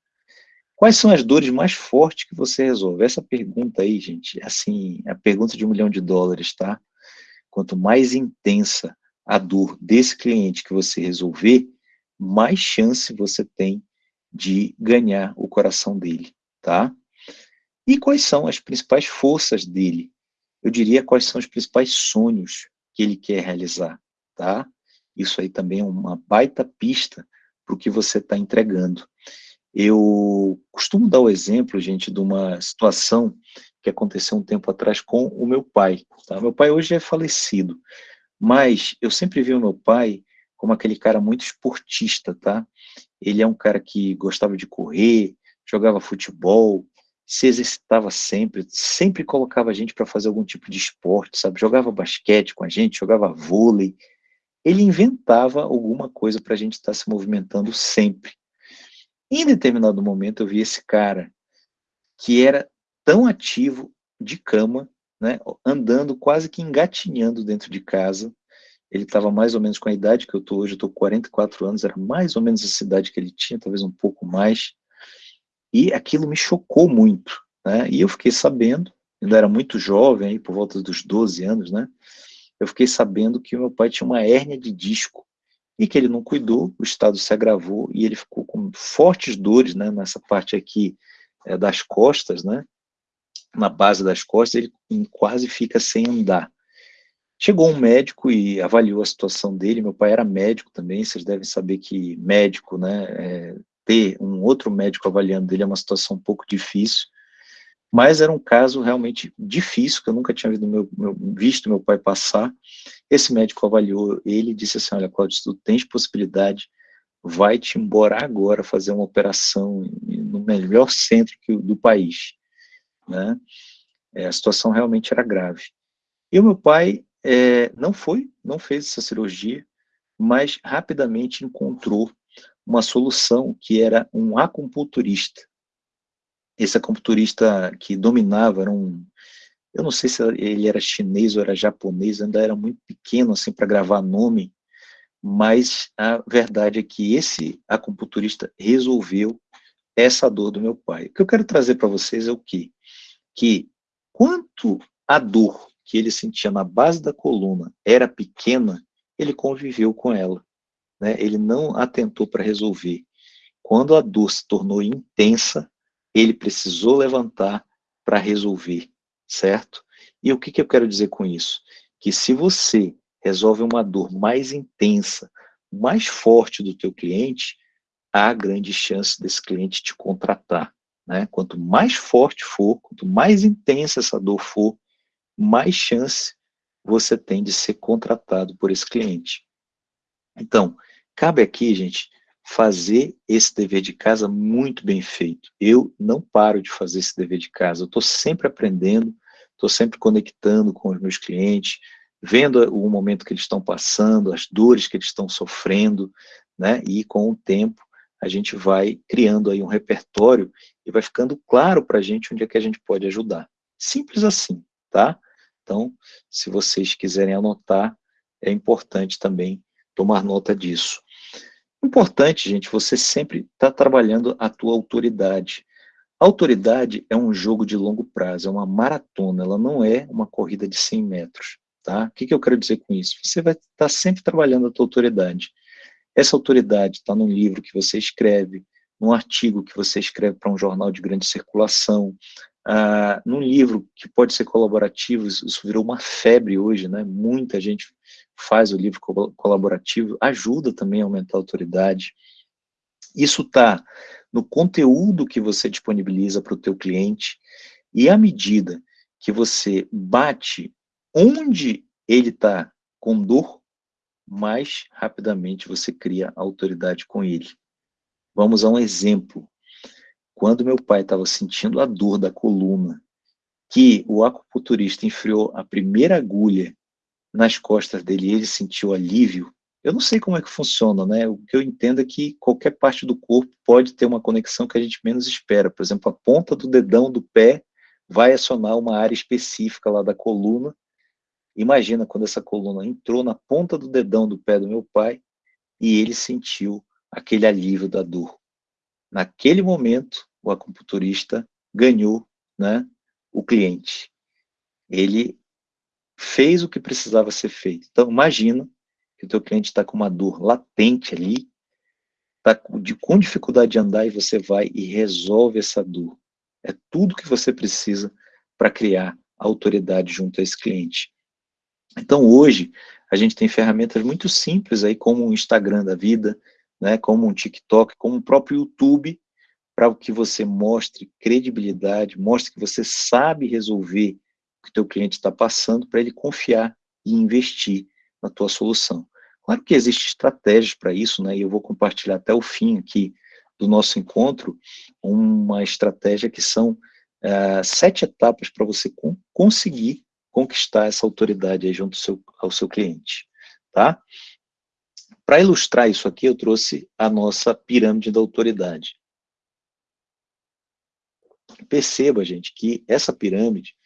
Quais são as dores mais fortes que você resolve? Essa pergunta aí, gente, assim, é a pergunta de um milhão de dólares, tá? Quanto mais intensa a dor desse cliente que você resolver, mais chance você tem de ganhar o coração dele, tá? E quais são as principais forças dele? Eu diria quais são os principais sonhos que ele quer realizar, tá? Isso aí também é uma baita pista para o que você está entregando. Eu costumo dar o exemplo, gente, de uma situação que aconteceu um tempo atrás com o meu pai. Tá? Meu pai hoje é falecido, mas eu sempre vi o meu pai como aquele cara muito esportista, tá? Ele é um cara que gostava de correr, jogava futebol, se exercitava sempre, sempre colocava a gente para fazer algum tipo de esporte, sabe? Jogava basquete com a gente, jogava vôlei. Ele inventava alguma coisa para a gente estar tá se movimentando sempre. Em determinado momento eu vi esse cara que era tão ativo de cama, né, andando quase que engatinhando dentro de casa. Ele estava mais ou menos com a idade que eu estou hoje, eu estou com 44 anos, era mais ou menos essa idade que ele tinha, talvez um pouco mais. E aquilo me chocou muito. Né? E eu fiquei sabendo, ainda era muito jovem, aí, por volta dos 12 anos, né? eu fiquei sabendo que o meu pai tinha uma hérnia de disco e que ele não cuidou, o estado se agravou e ele ficou com fortes dores né, nessa parte aqui é, das costas, né, na base das costas, ele quase fica sem andar. Chegou um médico e avaliou a situação dele, meu pai era médico também, vocês devem saber que médico, né, é, ter um outro médico avaliando dele é uma situação um pouco difícil, mas era um caso realmente difícil, que eu nunca tinha visto meu, meu, visto meu pai passar. Esse médico avaliou ele e disse assim, olha, Claudio, se tu tens possibilidade, vai-te embora agora fazer uma operação no melhor centro do país. Né? É, a situação realmente era grave. E o meu pai é, não foi, não fez essa cirurgia, mas rapidamente encontrou uma solução que era um acupunturista esse acupunturista que dominava era um, eu não sei se ele era chinês ou era japonês, ainda era muito pequeno assim para gravar nome, mas a verdade é que esse acupunturista resolveu essa dor do meu pai. O que eu quero trazer para vocês é o quê? Que quanto a dor que ele sentia na base da coluna era pequena, ele conviveu com ela. Né? Ele não atentou para resolver. Quando a dor se tornou intensa, ele precisou levantar para resolver, certo? E o que, que eu quero dizer com isso? Que se você resolve uma dor mais intensa, mais forte do teu cliente, há grande chance desse cliente te contratar. Né? Quanto mais forte for, quanto mais intensa essa dor for, mais chance você tem de ser contratado por esse cliente. Então, cabe aqui, gente, fazer esse dever de casa muito bem feito. Eu não paro de fazer esse dever de casa, eu estou sempre aprendendo, estou sempre conectando com os meus clientes, vendo o momento que eles estão passando, as dores que eles estão sofrendo, né? E com o tempo a gente vai criando aí um repertório e vai ficando claro para a gente onde é que a gente pode ajudar. Simples assim, tá? Então, se vocês quiserem anotar, é importante também tomar nota disso. Importante, gente, você sempre está trabalhando a tua autoridade. A autoridade é um jogo de longo prazo, é uma maratona, ela não é uma corrida de 100 metros. Tá? O que, que eu quero dizer com isso? Você vai estar tá sempre trabalhando a tua autoridade. Essa autoridade está num livro que você escreve, num artigo que você escreve para um jornal de grande circulação, ah, num livro que pode ser colaborativo, isso virou uma febre hoje, né? muita gente faz o livro colaborativo, ajuda também a aumentar a autoridade. Isso está no conteúdo que você disponibiliza para o teu cliente, e à medida que você bate onde ele está com dor, mais rapidamente você cria autoridade com ele. Vamos a um exemplo. Quando meu pai estava sentindo a dor da coluna, que o acupunturista enfiou a primeira agulha nas costas dele e ele sentiu alívio, eu não sei como é que funciona, né? O que eu entendo é que qualquer parte do corpo pode ter uma conexão que a gente menos espera. Por exemplo, a ponta do dedão do pé vai acionar uma área específica lá da coluna. Imagina quando essa coluna entrou na ponta do dedão do pé do meu pai e ele sentiu aquele alívio da dor. Naquele momento, o acupunturista ganhou né, o cliente. Ele fez o que precisava ser feito. Então, imagina que o teu cliente está com uma dor latente ali, está com dificuldade de andar e você vai e resolve essa dor. É tudo que você precisa para criar autoridade junto a esse cliente. Então, hoje, a gente tem ferramentas muito simples aí, como o Instagram da vida, né, como um TikTok, como o próprio YouTube, para que você mostre credibilidade, mostre que você sabe resolver o que o teu cliente está passando, para ele confiar e investir na tua solução. Claro que existem estratégias para isso, né, e eu vou compartilhar até o fim aqui do nosso encontro uma estratégia que são uh, sete etapas para você conseguir conquistar essa autoridade junto ao seu, ao seu cliente, tá? Para ilustrar isso aqui, eu trouxe a nossa pirâmide da autoridade. Perceba, gente, que essa pirâmide,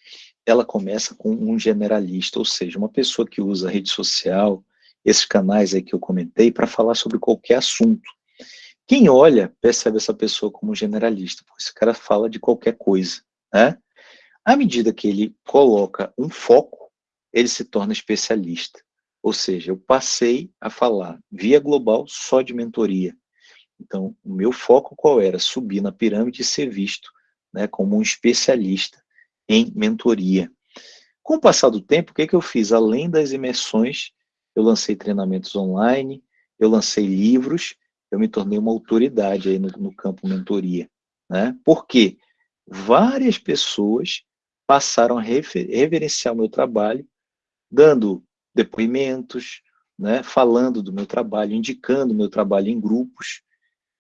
ela começa com um generalista, ou seja, uma pessoa que usa rede social, esses canais aí que eu comentei, para falar sobre qualquer assunto. Quem olha, percebe essa pessoa como generalista, porque esse cara fala de qualquer coisa, né? À medida que ele coloca um foco, ele se torna especialista. Ou seja, eu passei a falar via global só de mentoria. Então, o meu foco qual era? Subir na pirâmide e ser visto né, como um especialista em mentoria. Com o passar do tempo, o que, que eu fiz? Além das imersões, eu lancei treinamentos online, eu lancei livros, eu me tornei uma autoridade aí no, no campo mentoria. Né? Por quê? Várias pessoas passaram a reverenciar o meu trabalho, dando depoimentos, né, falando do meu trabalho, indicando o meu trabalho em grupos,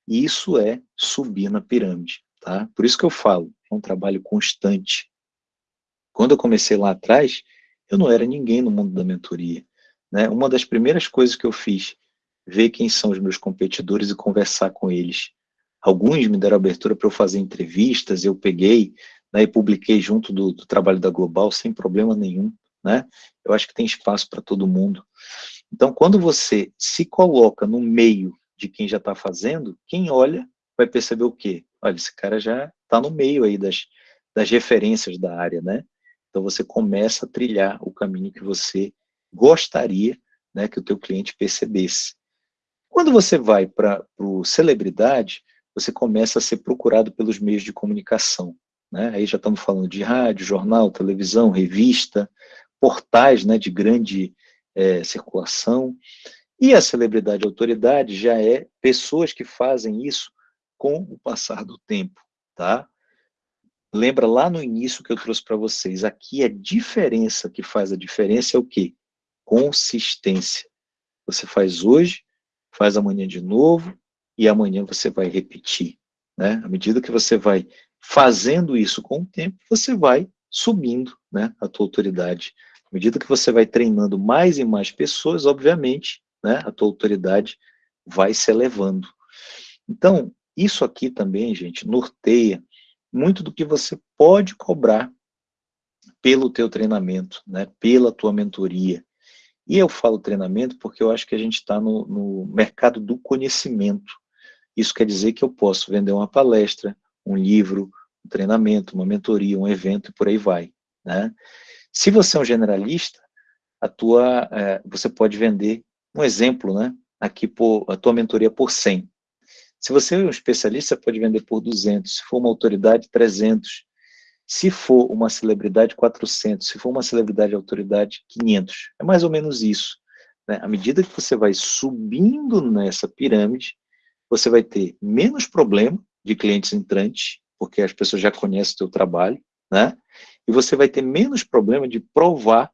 e isso é subir na pirâmide. Tá? Por isso que eu falo, é um trabalho constante. Quando eu comecei lá atrás, eu não era ninguém no mundo da mentoria. Né? Uma das primeiras coisas que eu fiz, ver quem são os meus competidores e conversar com eles. Alguns me deram abertura para eu fazer entrevistas, eu peguei né, e publiquei junto do, do, trabalho da Global sem problema nenhum. Né? Eu acho que tem espaço para todo mundo. Então, quando você se coloca no meio de quem já está fazendo, quem olha vai perceber o quê? olha, esse cara já está no meio aí das, das referências da área, né? Então você começa a trilhar o caminho que você gostaria né, que o teu cliente percebesse. Quando você vai para o celebridade, você começa a ser procurado pelos meios de comunicação. Né? Aí já estamos falando de rádio, jornal, televisão, revista, portais né, de grande é, circulação. E a celebridade autoridade já é pessoas que fazem isso com o passar do tempo, tá? Lembra lá no início que eu trouxe para vocês, aqui a diferença que faz a diferença é o quê? Consistência. Você faz hoje, faz amanhã de novo, e amanhã você vai repetir. Né? À medida que você vai fazendo isso com o tempo, você vai subindo né, a tua autoridade. À medida que você vai treinando mais e mais pessoas, obviamente, né, a tua autoridade vai se elevando. Então, isso aqui também, gente, norteia muito do que você pode cobrar pelo teu treinamento, né, pela tua mentoria. E eu falo treinamento porque eu acho que a gente está no, no mercado do conhecimento. Isso quer dizer que eu posso vender uma palestra, um livro, um treinamento, uma mentoria, um evento e por aí vai. Né? Se você é um generalista, a tua, é, você pode vender um exemplo, né? Aqui por, a tua mentoria por 100. Se você é um especialista, pode vender por 200. Se for uma autoridade, 300. Se for uma celebridade, 400. Se for uma celebridade autoridade, 500. É mais ou menos isso. Né? À medida que você vai subindo nessa pirâmide, você vai ter menos problema de clientes entrantes, porque as pessoas já conhecem o seu trabalho, né? E você vai ter menos problema de provar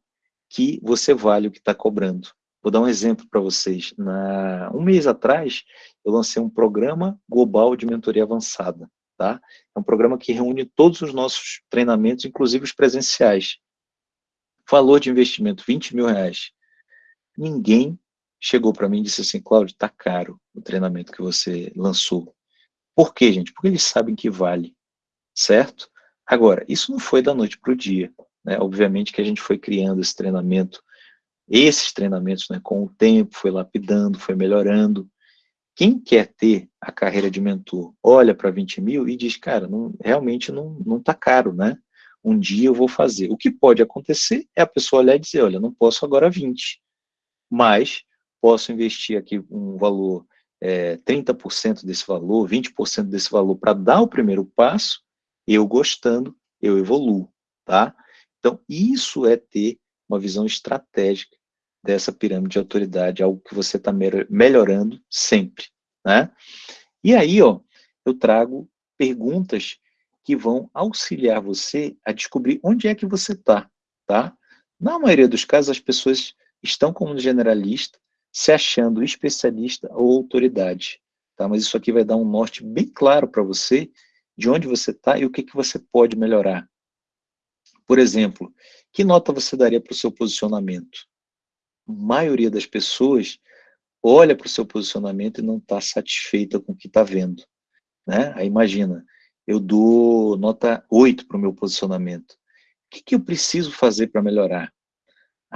que você vale o que está cobrando. Vou dar um exemplo para vocês. Na, um mês atrás, eu lancei um programa global de mentoria avançada. Tá? É um programa que reúne todos os nossos treinamentos, inclusive os presenciais. Valor de investimento, 20 mil reais. Ninguém chegou para mim e disse assim, Cláudio, está caro o treinamento que você lançou. Por quê, gente? Porque eles sabem que vale, certo? Agora, isso não foi da noite para o dia. Né? Obviamente que a gente foi criando esse treinamento esses treinamentos, né, com o tempo, foi lapidando, foi melhorando. Quem quer ter a carreira de mentor, olha para 20 mil e diz, cara, não, realmente não está não tá caro, né? Um dia eu vou fazer. O que pode acontecer é a pessoa olhar e dizer, olha, não posso agora 20, mas posso investir aqui um valor, é, 30% desse valor, 20% desse valor para dar o primeiro passo, eu gostando, eu evoluo, tá? Então, isso é ter uma visão estratégica dessa pirâmide de autoridade, algo que você está melhorando sempre, né? E aí, ó, eu trago perguntas que vão auxiliar você a descobrir onde é que você está, tá? Na maioria dos casos, as pessoas estão como generalista, se achando especialista ou autoridade, tá? Mas isso aqui vai dar um norte bem claro para você de onde você está e o que, que você pode melhorar. Por exemplo, que nota você daria para o seu posicionamento? A maioria das pessoas olha para o seu posicionamento e não está satisfeita com o que está vendo. Né? Aí imagina, eu dou nota 8 para o meu posicionamento. O que, que eu preciso fazer para melhorar?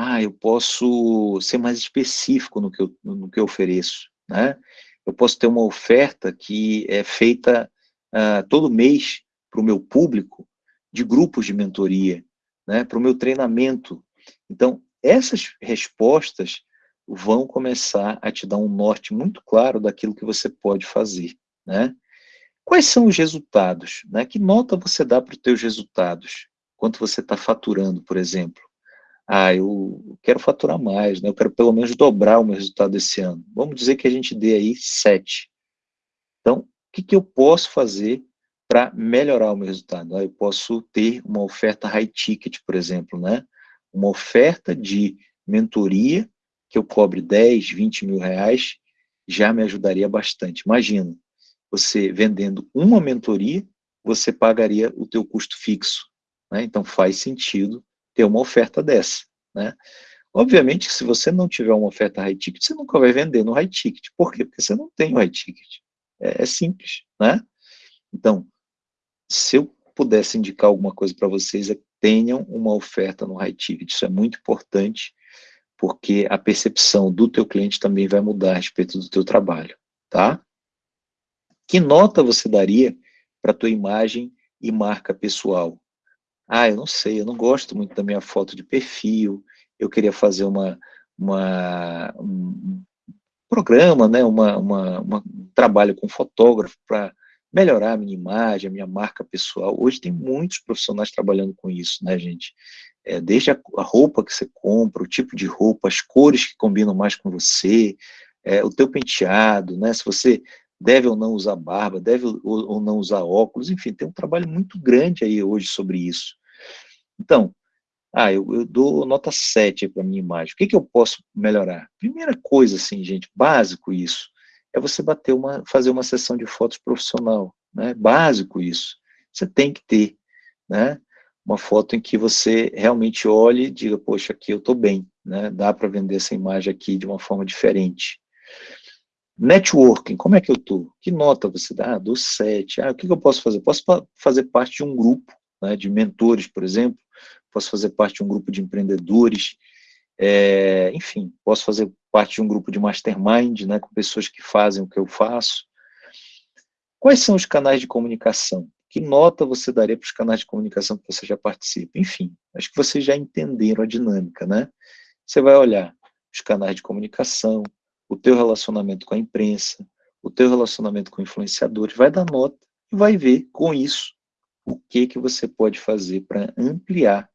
Ah, eu posso ser mais específico no que eu, no que eu ofereço. Né? Eu posso ter uma oferta que é feita uh, todo mês para o meu público, de grupos de mentoria, né, para o meu treinamento. Então, essas respostas vão começar a te dar um norte muito claro daquilo que você pode fazer. Né? Quais são os resultados? Né? Que nota você dá para os teus resultados? Quanto você está faturando, por exemplo? Ah, eu quero faturar mais, né? eu quero pelo menos dobrar o meu resultado esse ano. Vamos dizer que a gente dê aí sete. Então, o que, que eu posso fazer para melhorar o meu resultado. Eu posso ter uma oferta high ticket, por exemplo, né? Uma oferta de mentoria que eu cobre 10, 20 mil reais, já me ajudaria bastante. Imagina, você vendendo uma mentoria, você pagaria o teu custo fixo. Né? Então faz sentido ter uma oferta dessa. Né? Obviamente se você não tiver uma oferta high ticket, você nunca vai vender no high ticket. Por quê? Porque você não tem o high ticket. É, é simples, né? Então, se eu pudesse indicar alguma coisa para vocês, é que tenham uma oferta no high ticket. Isso é muito importante, porque a percepção do teu cliente também vai mudar a respeito do teu trabalho, tá? Que nota você daria para a tua imagem e marca pessoal? Ah, eu não sei, eu não gosto muito da minha foto de perfil, eu queria fazer uma, uma um programa, né, uma, uma, um trabalho com fotógrafo para melhorar a minha imagem, a minha marca pessoal. Hoje tem muitos profissionais trabalhando com isso, né, gente? É, desde a, a, roupa que você compra, o tipo de roupa, as cores que combinam mais com você, é, o teu penteado, né? Se você deve ou não usar barba, deve ou, ou não usar óculos, enfim, tem um trabalho muito grande aí hoje sobre isso. Então, ah, eu, eu dou nota 7 para minha imagem. O que, que eu posso melhorar? Primeira coisa, assim, gente, básico isso é você bater uma, fazer uma sessão de fotos profissional, né? Básico isso. Você tem que ter, né? Uma foto em que você realmente olhe e diga, poxa, aqui eu estou bem, né? Dá para vender essa imagem aqui de uma forma diferente. Networking, como é que eu estou? Que nota você dá? Ah, do 7. Ah, o que, que eu posso fazer? Posso fazer parte de um grupo né, de mentores, por exemplo, posso fazer parte de um grupo de empreendedores, é, enfim, posso fazer parte de um grupo de mastermind, né, com pessoas que fazem o que eu faço. Quais são os canais de comunicação? Que nota você daria para os canais de comunicação que você já participa? Enfim, acho que vocês já entenderam a dinâmica, né? Você vai olhar os canais de comunicação, o teu relacionamento com a imprensa, o teu relacionamento com influenciadores, vai dar nota e vai ver com isso o que que você pode fazer para ampliar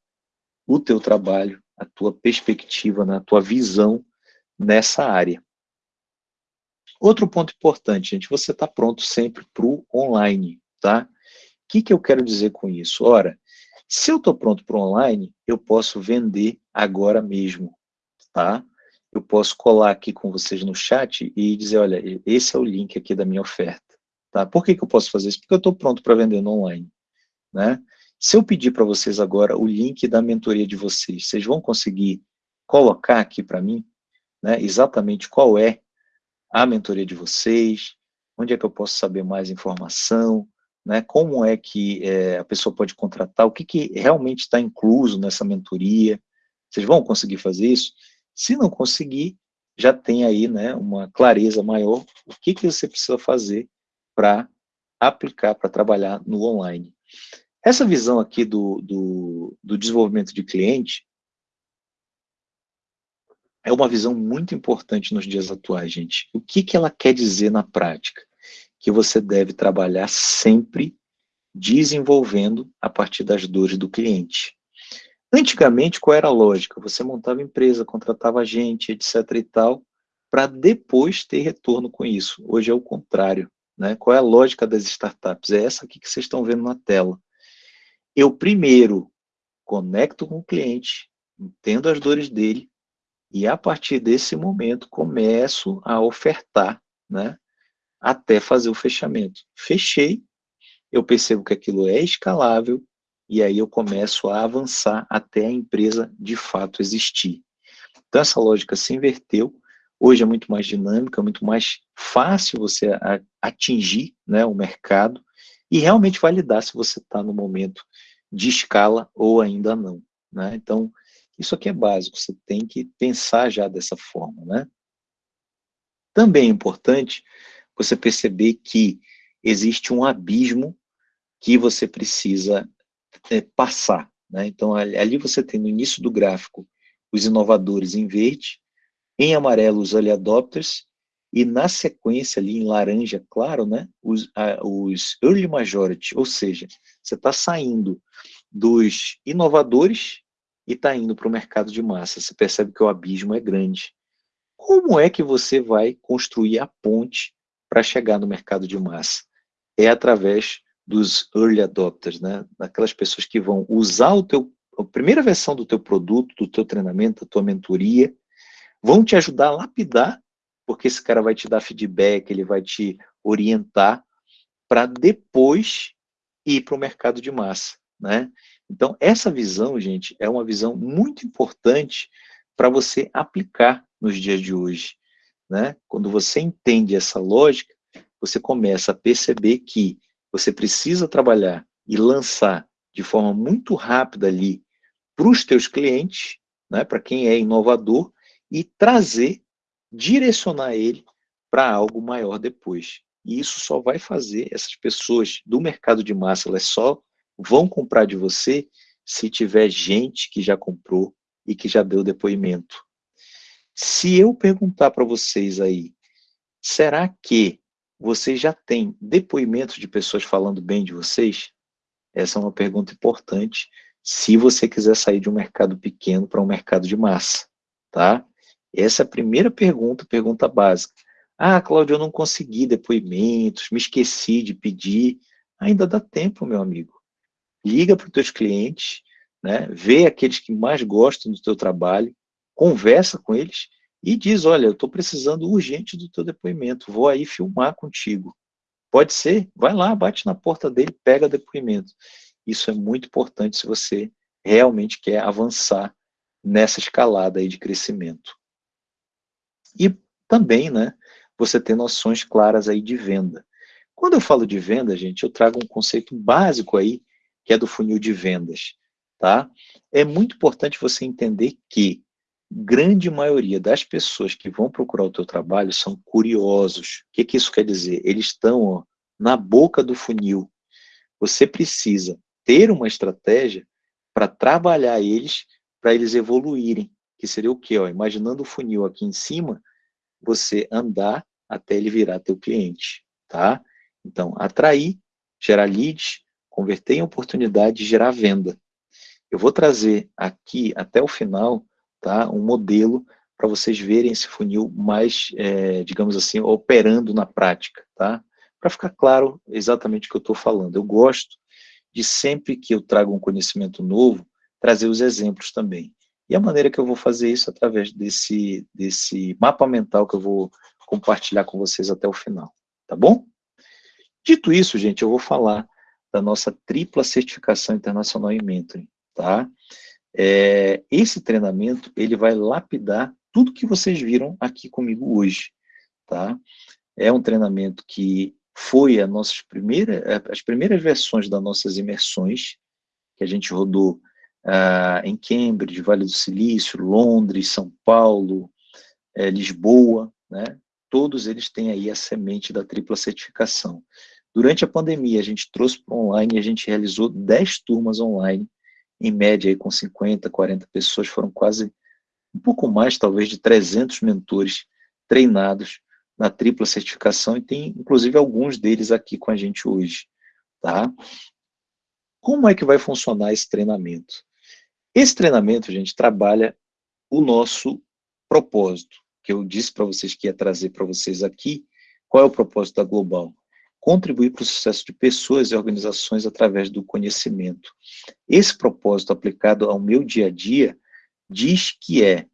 o teu trabalho a tua perspectiva, na né, tua visão nessa área. Outro ponto importante, gente, você está pronto sempre para o online, tá? O que, que eu quero dizer com isso? Ora, se eu estou pronto para o online, eu posso vender agora mesmo, tá? Eu posso colar aqui com vocês no chat e dizer, olha, esse é o link aqui da minha oferta, tá? Por que, que eu posso fazer isso? Porque eu estou pronto para vender no online, né? Se eu pedir para vocês agora o link da mentoria de vocês, vocês vão conseguir colocar aqui para mim, né, exatamente qual é a mentoria de vocês, onde é que eu posso saber mais informação, né, como é que é, a pessoa pode contratar, o que, que realmente está incluso nessa mentoria, vocês vão conseguir fazer isso? Se não conseguir, já tem aí né, uma clareza maior, o que, que você precisa fazer para aplicar, para trabalhar no online. Essa visão aqui do, do, do desenvolvimento de cliente é uma visão muito importante nos dias atuais, gente. O que, que ela quer dizer na prática? Que você deve trabalhar sempre desenvolvendo a partir das dores do cliente. Antigamente, qual era a lógica? Você montava empresa, contratava gente, etc e tal, para depois ter retorno com isso. Hoje é o contrário. Né? Qual é a lógica das startups? É essa aqui que vocês estão vendo na tela. Eu primeiro conecto com o cliente, entendo as dores dele, e a partir desse momento começo a ofertar, né? até fazer o fechamento. Fechei, eu percebo que aquilo é escalável, e aí eu começo a avançar até a empresa de fato existir. Então essa lógica se inverteu, hoje é muito mais dinâmica, muito mais fácil você atingir né, o mercado e realmente validar se você está no momento de escala ou ainda não. Né? Então, isso aqui é básico, você tem que pensar já dessa forma. Né? Também é importante você perceber que existe um abismo que você precisa é, passar. Né? Então, ali você tem no início do gráfico os inovadores em verde, em amarelo os early adopters, e na sequência ali em laranja claro, né, os, a, os early majority, ou seja, você está saindo dos inovadores e está indo para o mercado de massa. Você percebe que o abismo é grande. Como é que você vai construir a ponte para chegar no mercado de massa? É através dos early adopters, né? daquelas pessoas que vão usar o teu, a primeira versão do teu produto, do teu treinamento, da tua mentoria, vão te ajudar a lapidar, porque esse cara vai te dar feedback, ele vai te orientar para depois ir para o mercado de massa. Né? Então, essa visão, gente, é uma visão muito importante para você aplicar nos dias de hoje. Né? Quando você entende essa lógica, você começa a perceber que você precisa trabalhar e lançar de forma muito rápida ali para os teus clientes, né, para quem é inovador, e trazer, direcionar ele para algo maior depois. E isso só vai fazer essas pessoas do mercado de massa, elas só vão comprar de você se tiver gente que já comprou e que já deu depoimento. Se eu perguntar para vocês aí, será que vocês já têm depoimentos de pessoas falando bem de vocês? Essa é uma pergunta importante se você quiser sair de um mercado pequeno para um mercado de massa, tá? Essa é a primeira pergunta, pergunta básica. Ah, Cláudio, eu não consegui depoimentos, me esqueci de pedir. Ainda dá tempo, meu amigo liga para os teus clientes, né, vê aqueles que mais gostam do teu trabalho, conversa com eles e diz, olha, eu estou precisando urgente do teu depoimento, vou aí filmar contigo. Pode ser? Vai lá, bate na porta dele, pega depoimento. Isso é muito importante se você realmente quer avançar nessa escalada aí de crescimento. E também, né, você ter noções claras aí de venda. Quando eu falo de venda, gente, eu trago um conceito básico aí que é do funil de vendas. Tá? É muito importante você entender que grande maioria das pessoas que vão procurar o teu trabalho são curiosos. O que, que isso quer dizer? Eles estão na boca do funil. Você precisa ter uma estratégia para trabalhar eles, para eles evoluírem. Que seria o quê? Ó, imaginando o funil aqui em cima, você andar até ele virar teu cliente. Tá? Então, atrair, gerar leads, converter em oportunidade gerar venda. Eu vou trazer aqui até o final tá, um modelo para vocês verem esse funil mais, é, digamos assim, operando na prática, tá? Para ficar claro exatamente o que eu estou falando. Eu gosto de sempre que eu trago um conhecimento novo, trazer os exemplos também. E a maneira que eu vou fazer isso através desse, desse mapa mental que eu vou compartilhar com vocês até o final, tá bom? Dito isso, gente, eu vou falar da nossa tripla certificação internacional em mentoring, tá? É, esse treinamento, ele vai lapidar tudo que vocês viram aqui comigo hoje, tá? É um treinamento que foi a nossas primeira, as primeiras versões das nossas imersões, que a gente rodou ah, em Cambridge, Vale do Silício, Londres, São Paulo, é, Lisboa, né? Todos eles têm aí a semente da tripla certificação. Durante a pandemia, a gente trouxe para online a gente realizou 10 turmas online, em média aí com 50, 40 pessoas, foram quase um pouco mais, talvez, de 300 mentores treinados na tripla certificação e tem, inclusive, alguns deles aqui com a gente hoje, tá? Como é que vai funcionar esse treinamento? Esse treinamento, gente, trabalha o nosso propósito, que eu disse para vocês que ia trazer para vocês aqui. Qual é o propósito da Global? contribuir para o sucesso de pessoas e organizações através do conhecimento. Esse propósito aplicado ao meu dia a dia diz que é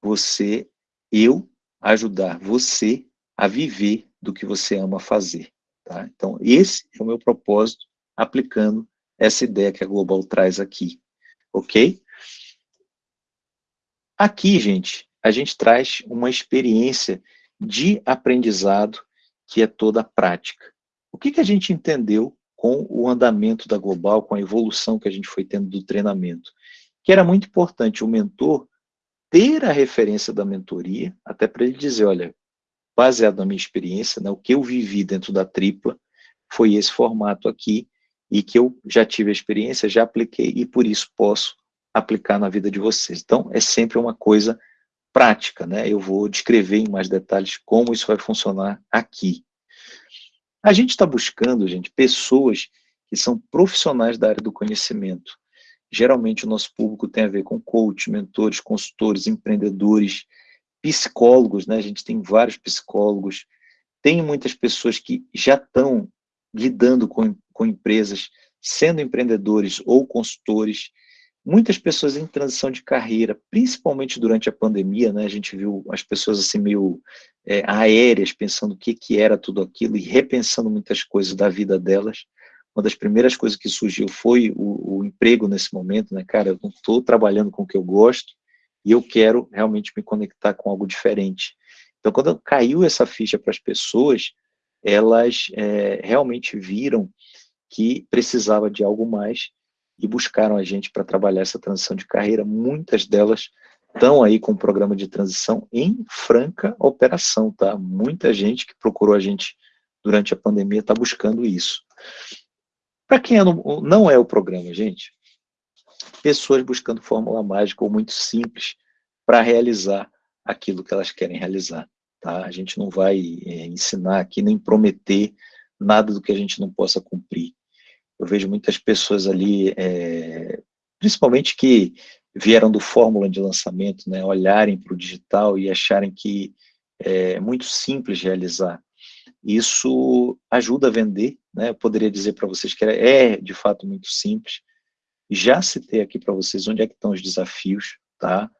você, eu, ajudar você a viver do que você ama fazer. Tá? Então, esse é o meu propósito aplicando essa ideia que a Global traz aqui. Ok? Aqui, gente, a gente traz uma experiência de aprendizado que é toda prática. O que, que a gente entendeu com o andamento da Global, com a evolução que a gente foi tendo do treinamento? Que era muito importante o mentor ter a referência da mentoria, até para ele dizer, olha, baseado na minha experiência, né, o que eu vivi dentro da tripla foi esse formato aqui, e que eu já tive a experiência, já apliquei, e por isso posso aplicar na vida de vocês. Então, é sempre uma coisa prática, né? Eu vou descrever em mais detalhes como isso vai funcionar aqui. A gente está buscando, gente, pessoas que são profissionais da área do conhecimento. Geralmente o nosso público tem a ver com coach, mentores, consultores, empreendedores, psicólogos, né? A gente tem vários psicólogos, tem muitas pessoas que já estão lidando com, com empresas, sendo empreendedores ou consultores, muitas pessoas em transição de carreira, principalmente durante a pandemia, né, a gente viu as pessoas assim meio é, aéreas, pensando o que, que era tudo aquilo e repensando muitas coisas da vida delas. Uma das primeiras coisas que surgiu foi o, o emprego nesse momento, né, cara, eu não estou trabalhando com o que eu gosto e eu quero realmente me conectar com algo diferente. Então, quando caiu essa ficha para as pessoas, elas é, realmente viram que precisava de algo mais e buscaram a gente para trabalhar essa transição de carreira. Muitas delas estão aí com o programa de transição em franca operação, tá? Muita gente que procurou a gente durante a pandemia está buscando isso. Para quem é no, não é o programa, gente, pessoas buscando fórmula mágica ou muito simples para realizar aquilo que elas querem realizar. Tá? A gente não vai é, ensinar aqui nem prometer nada do que a gente não possa cumprir. Eu vejo muitas pessoas ali, é, principalmente que vieram do fórmula de lançamento, né, olharem para o digital e acharem que é muito simples realizar. Isso ajuda a vender, né? Eu poderia dizer para vocês que é, de fato muito simples. Já citei aqui para vocês onde é que estão os desafios, tá?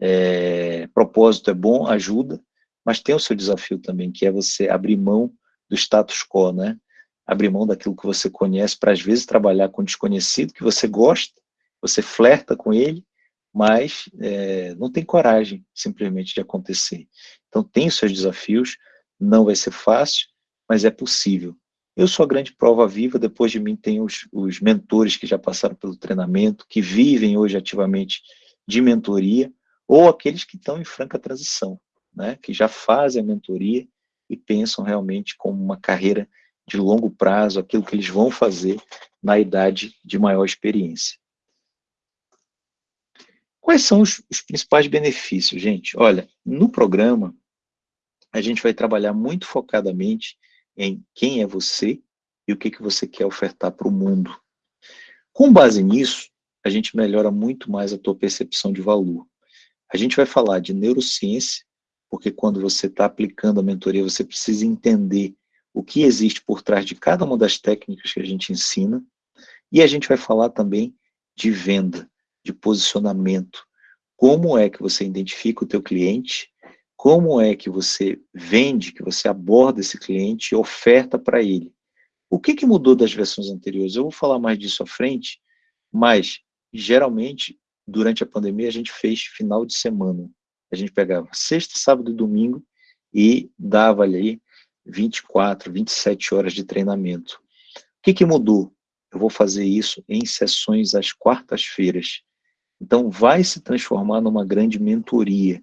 É, propósito é bom, ajuda, mas tem o seu desafio também, que é você abrir mão do status quo, né? abrir mão daquilo que você conhece para, às vezes, trabalhar com um desconhecido que você gosta, você flerta com ele, mas é, não tem coragem, simplesmente, de acontecer. Então, tem os seus desafios, não vai ser fácil, mas é possível. Eu sou a grande prova viva, depois de mim tem os, os mentores que já passaram pelo treinamento, que vivem hoje ativamente de mentoria, ou aqueles que estão em franca transição, né, que já fazem a mentoria e pensam realmente como uma carreira de longo prazo, aquilo que eles vão fazer na idade de maior experiência. Quais são os, os principais benefícios, gente? Olha, no programa, a gente vai trabalhar muito focadamente em quem é você e o que, que você quer ofertar para o mundo. Com base nisso, a gente melhora muito mais a tua percepção de valor. A gente vai falar de neurociência, porque quando você está aplicando a mentoria, você precisa entender o que existe por trás de cada uma das técnicas que a gente ensina, e a gente vai falar também de venda, de posicionamento, como é que você identifica o teu cliente, como é que você vende, que você aborda esse cliente e oferta para ele. O que, que mudou das versões anteriores? Eu vou falar mais disso à frente, mas, geralmente, durante a pandemia, a gente fez final de semana. A gente pegava sexta, sábado e domingo e dava ali 24, 27 horas de treinamento. O que, que mudou? Eu vou fazer isso em sessões às quartas-feiras. Então, vai se transformar numa grande mentoria,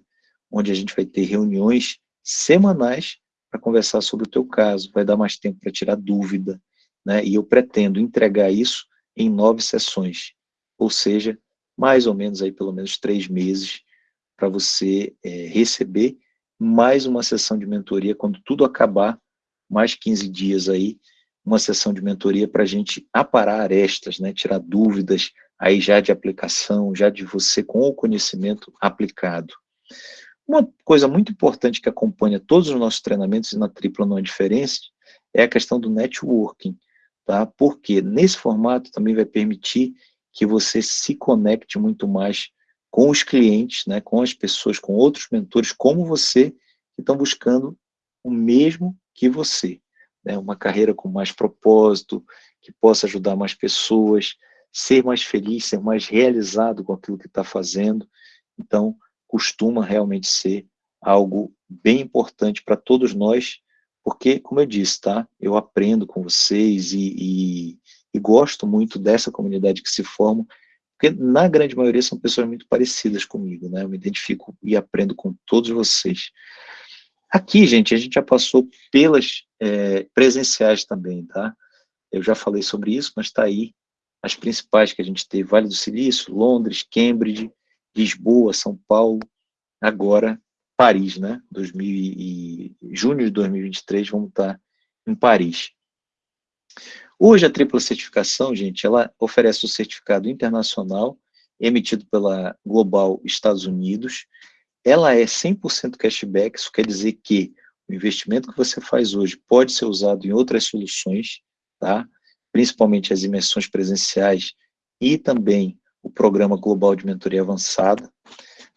onde a gente vai ter reuniões semanais para conversar sobre o teu caso, vai dar mais tempo para tirar dúvida, né? E eu pretendo entregar isso em nove sessões, ou seja, mais ou menos aí pelo menos três meses para você é, receber mais uma sessão de mentoria, quando tudo acabar, mais 15 dias aí, uma sessão de mentoria para a gente aparar arestas, né, tirar dúvidas aí já de aplicação, já de você com o conhecimento aplicado. Uma coisa muito importante que acompanha todos os nossos treinamentos, e na tripla não é diferença, é a questão do networking, tá? Porque nesse formato também vai permitir que você se conecte muito mais com os clientes, né, com as pessoas, com outros mentores, como você, que estão buscando o mesmo que você. Né, uma carreira com mais propósito, que possa ajudar mais pessoas, ser mais feliz, ser mais realizado com aquilo que está fazendo. Então, costuma realmente ser algo bem importante para todos nós, porque, como eu disse, tá? Eu aprendo com vocês e, e, e gosto muito dessa comunidade que se forma, porque na grande maioria são pessoas muito parecidas comigo, né? Eu me identifico e aprendo com todos vocês. Aqui, gente, a gente já passou pelas é, presenciais também, tá? Eu já falei sobre isso, mas está aí as principais que a gente teve, Vale do Silício, Londres, Cambridge, Lisboa, São Paulo, agora Paris, né? 2000 e, junho de 2023, vamos estar em Paris. Hoje a tripla certificação, gente, ela oferece o certificado internacional emitido pela Global Estados Unidos. Ela é 100% cashback, isso quer dizer que o investimento que você faz hoje pode ser usado em outras soluções, tá? principalmente as imersões presenciais e também o Programa Global de Mentoria Avançada.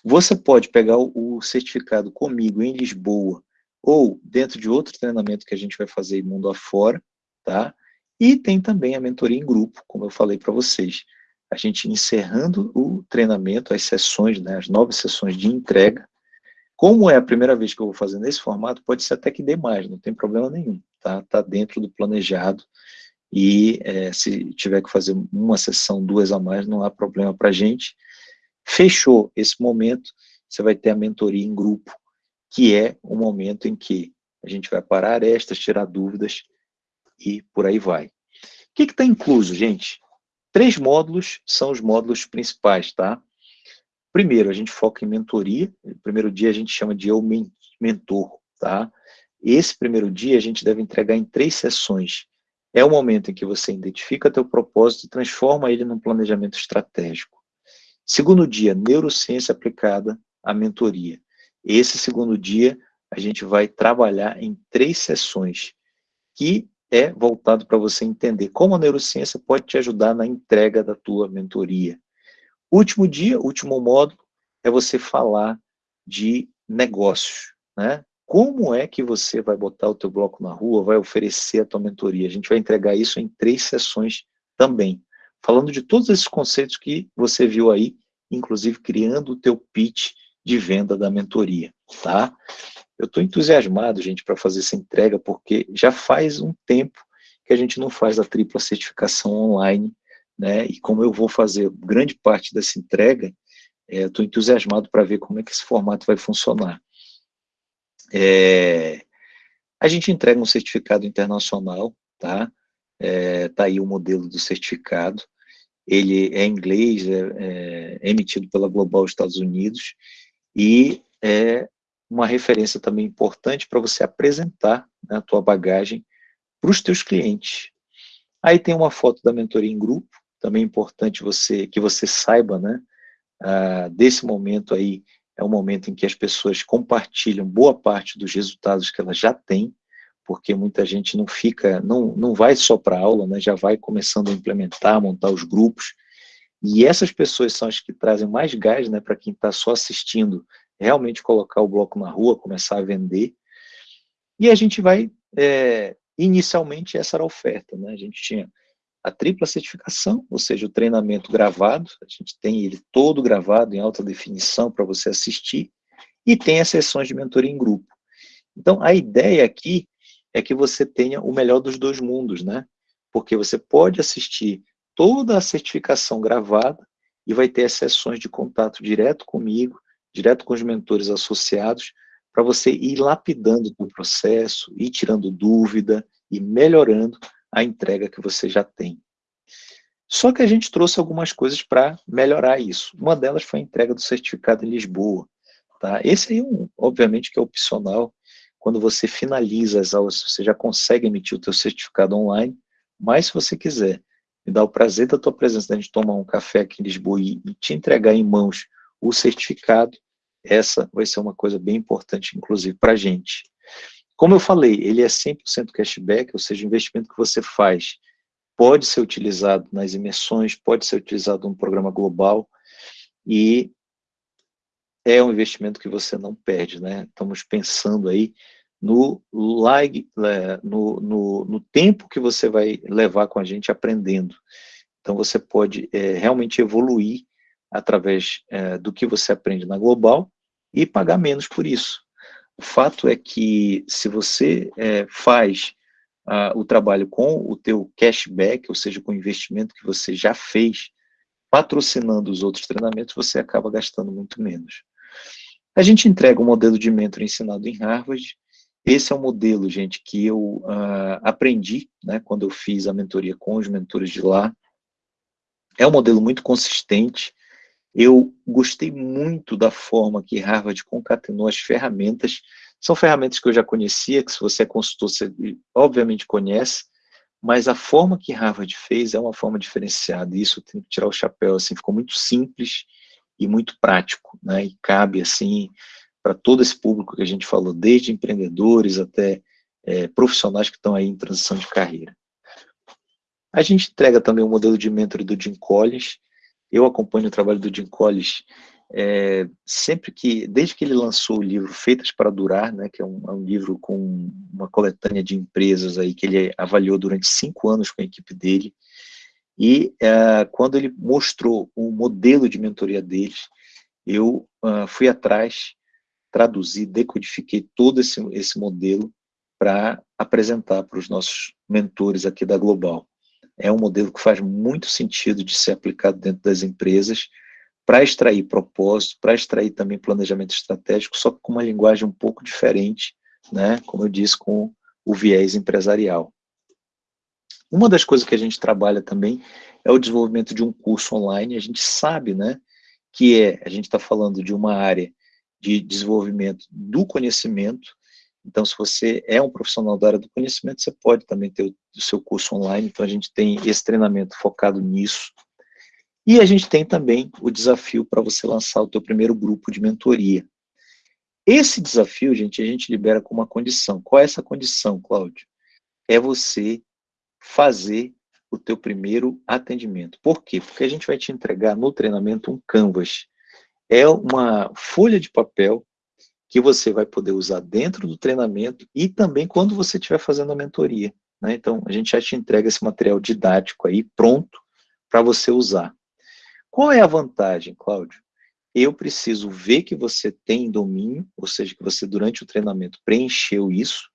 Você pode pegar o certificado comigo em Lisboa ou dentro de outro treinamento que a gente vai fazer mundo afora, tá? E tem também a mentoria em grupo, como eu falei para vocês. A gente encerrando o treinamento, as sessões, né, as nove sessões de entrega. Como é a primeira vez que eu vou fazer nesse formato, pode ser até que dê mais, não tem problema nenhum, tá? Tá dentro do planejado. E é, se tiver que fazer uma sessão, duas a mais, não há problema para a gente. Fechou esse momento, você vai ter a mentoria em grupo, que é o momento em que a gente vai parar estas, tirar dúvidas, e por aí vai. O que está incluso, gente? Três módulos são os módulos principais, tá? Primeiro, a gente foca em mentoria. O primeiro dia a gente chama de eu mentor, tá? Esse primeiro dia a gente deve entregar em três sessões. É o momento em que você identifica teu propósito e transforma ele num planejamento estratégico. Segundo dia, neurociência aplicada à mentoria. Esse segundo dia, a gente vai trabalhar em três sessões, que é voltado para você entender como a neurociência pode te ajudar na entrega da tua mentoria. Último dia, último módulo, é você falar de negócios, né? Como é que você vai botar o teu bloco na rua, vai oferecer a tua mentoria? A gente vai entregar isso em três sessões também, falando de todos esses conceitos que você viu aí, inclusive criando o teu pitch de venda da mentoria, tá? Eu estou entusiasmado, gente, para fazer essa entrega, porque já faz um tempo que a gente não faz a tripla certificação online, né? E como eu vou fazer grande parte dessa entrega, estou é, entusiasmado para ver como é que esse formato vai funcionar. É, a gente entrega um certificado internacional, tá? É, tá aí o modelo do certificado. Ele é inglês, é, é emitido pela Global Estados Unidos e é uma referência também importante para você apresentar né, a tua bagagem para os teus clientes. Aí tem uma foto da mentoria em grupo, também importante você que você saiba, né, ah, desse momento aí, é o momento em que as pessoas compartilham boa parte dos resultados que elas já têm, porque muita gente não fica, não, não vai só para aula, né, já vai começando a implementar, montar os grupos, e essas pessoas são as que trazem mais gás né, para quem está só assistindo realmente colocar o bloco na rua, começar a vender. E a gente vai, é, inicialmente essa era a oferta, né? A gente tinha a tripla certificação, ou seja, o treinamento gravado, a gente tem ele todo gravado em alta definição para você assistir, e tem as sessões de mentoria em grupo. Então, a ideia aqui é que você tenha o melhor dos dois mundos, né? Porque você pode assistir toda a certificação gravada e vai ter as sessões de contato direto comigo, direto com os mentores associados, para você ir lapidando o processo, ir tirando dúvida e melhorando a entrega que você já tem. Só que a gente trouxe algumas coisas para melhorar isso. Uma delas foi a entrega do certificado em Lisboa. Tá? Esse aí, um, obviamente, que é opcional. Quando você finaliza as aulas, você já consegue emitir o teu certificado online, mas se você quiser me dar o prazer da tua presença, da gente tomar um café aqui em Lisboa e, e te entregar em mãos o certificado, essa vai ser uma coisa bem importante, inclusive, para a gente. Como eu falei, ele é 100% cashback, ou seja, o investimento que você faz pode ser utilizado nas imersões, pode ser utilizado no programa global, e é um investimento que você não perde, né? Estamos pensando aí no, lag, é, no, no, no tempo que você vai levar com a gente aprendendo. Então, você pode é, realmente evoluir através é, do que você aprende na Global e pagar menos por isso. O fato é que, se você é, faz o trabalho com o teu cashback, ou seja, com o investimento que você já fez, patrocinando os outros treinamentos, você acaba gastando muito menos. A gente entrega um modelo de mentor ensinado em Harvard. Esse é um modelo, gente, que eu aprendi né, quando eu fiz a mentoria com os mentores de lá. É um modelo muito consistente. Eu gostei muito da forma que Harvard concatenou as ferramentas. São ferramentas que eu já conhecia, que se você é consultor, você obviamente conhece, mas a forma que Harvard fez é uma forma diferenciada, e isso tem que tirar o chapéu, assim, ficou muito simples e muito prático, né, e cabe, assim, para todo esse público que a gente falou, desde empreendedores até é, profissionais que estão aí em transição de carreira. A gente entrega também o um modelo de mentor do Jim Collins, eu acompanho o trabalho do Jim Collins é, sempre que, desde que ele lançou o livro Feitas para Durar, né, que é um, é um, livro com uma coletânea de empresas aí que ele avaliou durante cinco anos com a equipe dele, e é, quando ele mostrou o modelo de mentoria deles, eu uh, fui atrás, traduzi, decodifiquei todo esse, esse modelo para apresentar para os nossos mentores aqui da Global. É um modelo que faz muito sentido de ser aplicado dentro das empresas, para extrair propósito, para extrair também planejamento estratégico, só com uma linguagem um pouco diferente, né, como eu disse, com o viés empresarial. Uma das coisas que a gente trabalha também é o desenvolvimento de um curso online, a gente sabe, né, que é, a gente está falando de uma área de desenvolvimento do conhecimento, então se você é um profissional da área do conhecimento, você pode também ter o, seu curso online, então a gente tem esse treinamento focado nisso, e a gente tem também o desafio para você lançar o teu primeiro grupo de mentoria. Esse desafio, gente, a gente libera com uma condição. Qual é essa condição, Cláudio? É você fazer o teu primeiro atendimento. Por quê? Porque a gente vai te entregar no treinamento um canvas. É uma folha de papel que você vai poder usar dentro do treinamento e também quando você estiver fazendo a mentoria. Né? Então, a gente já te entrega esse material didático aí, pronto, para você usar. Qual é a vantagem, Cláudio? Eu preciso ver que você tem domínio, ou seja, que você durante o treinamento preencheu isso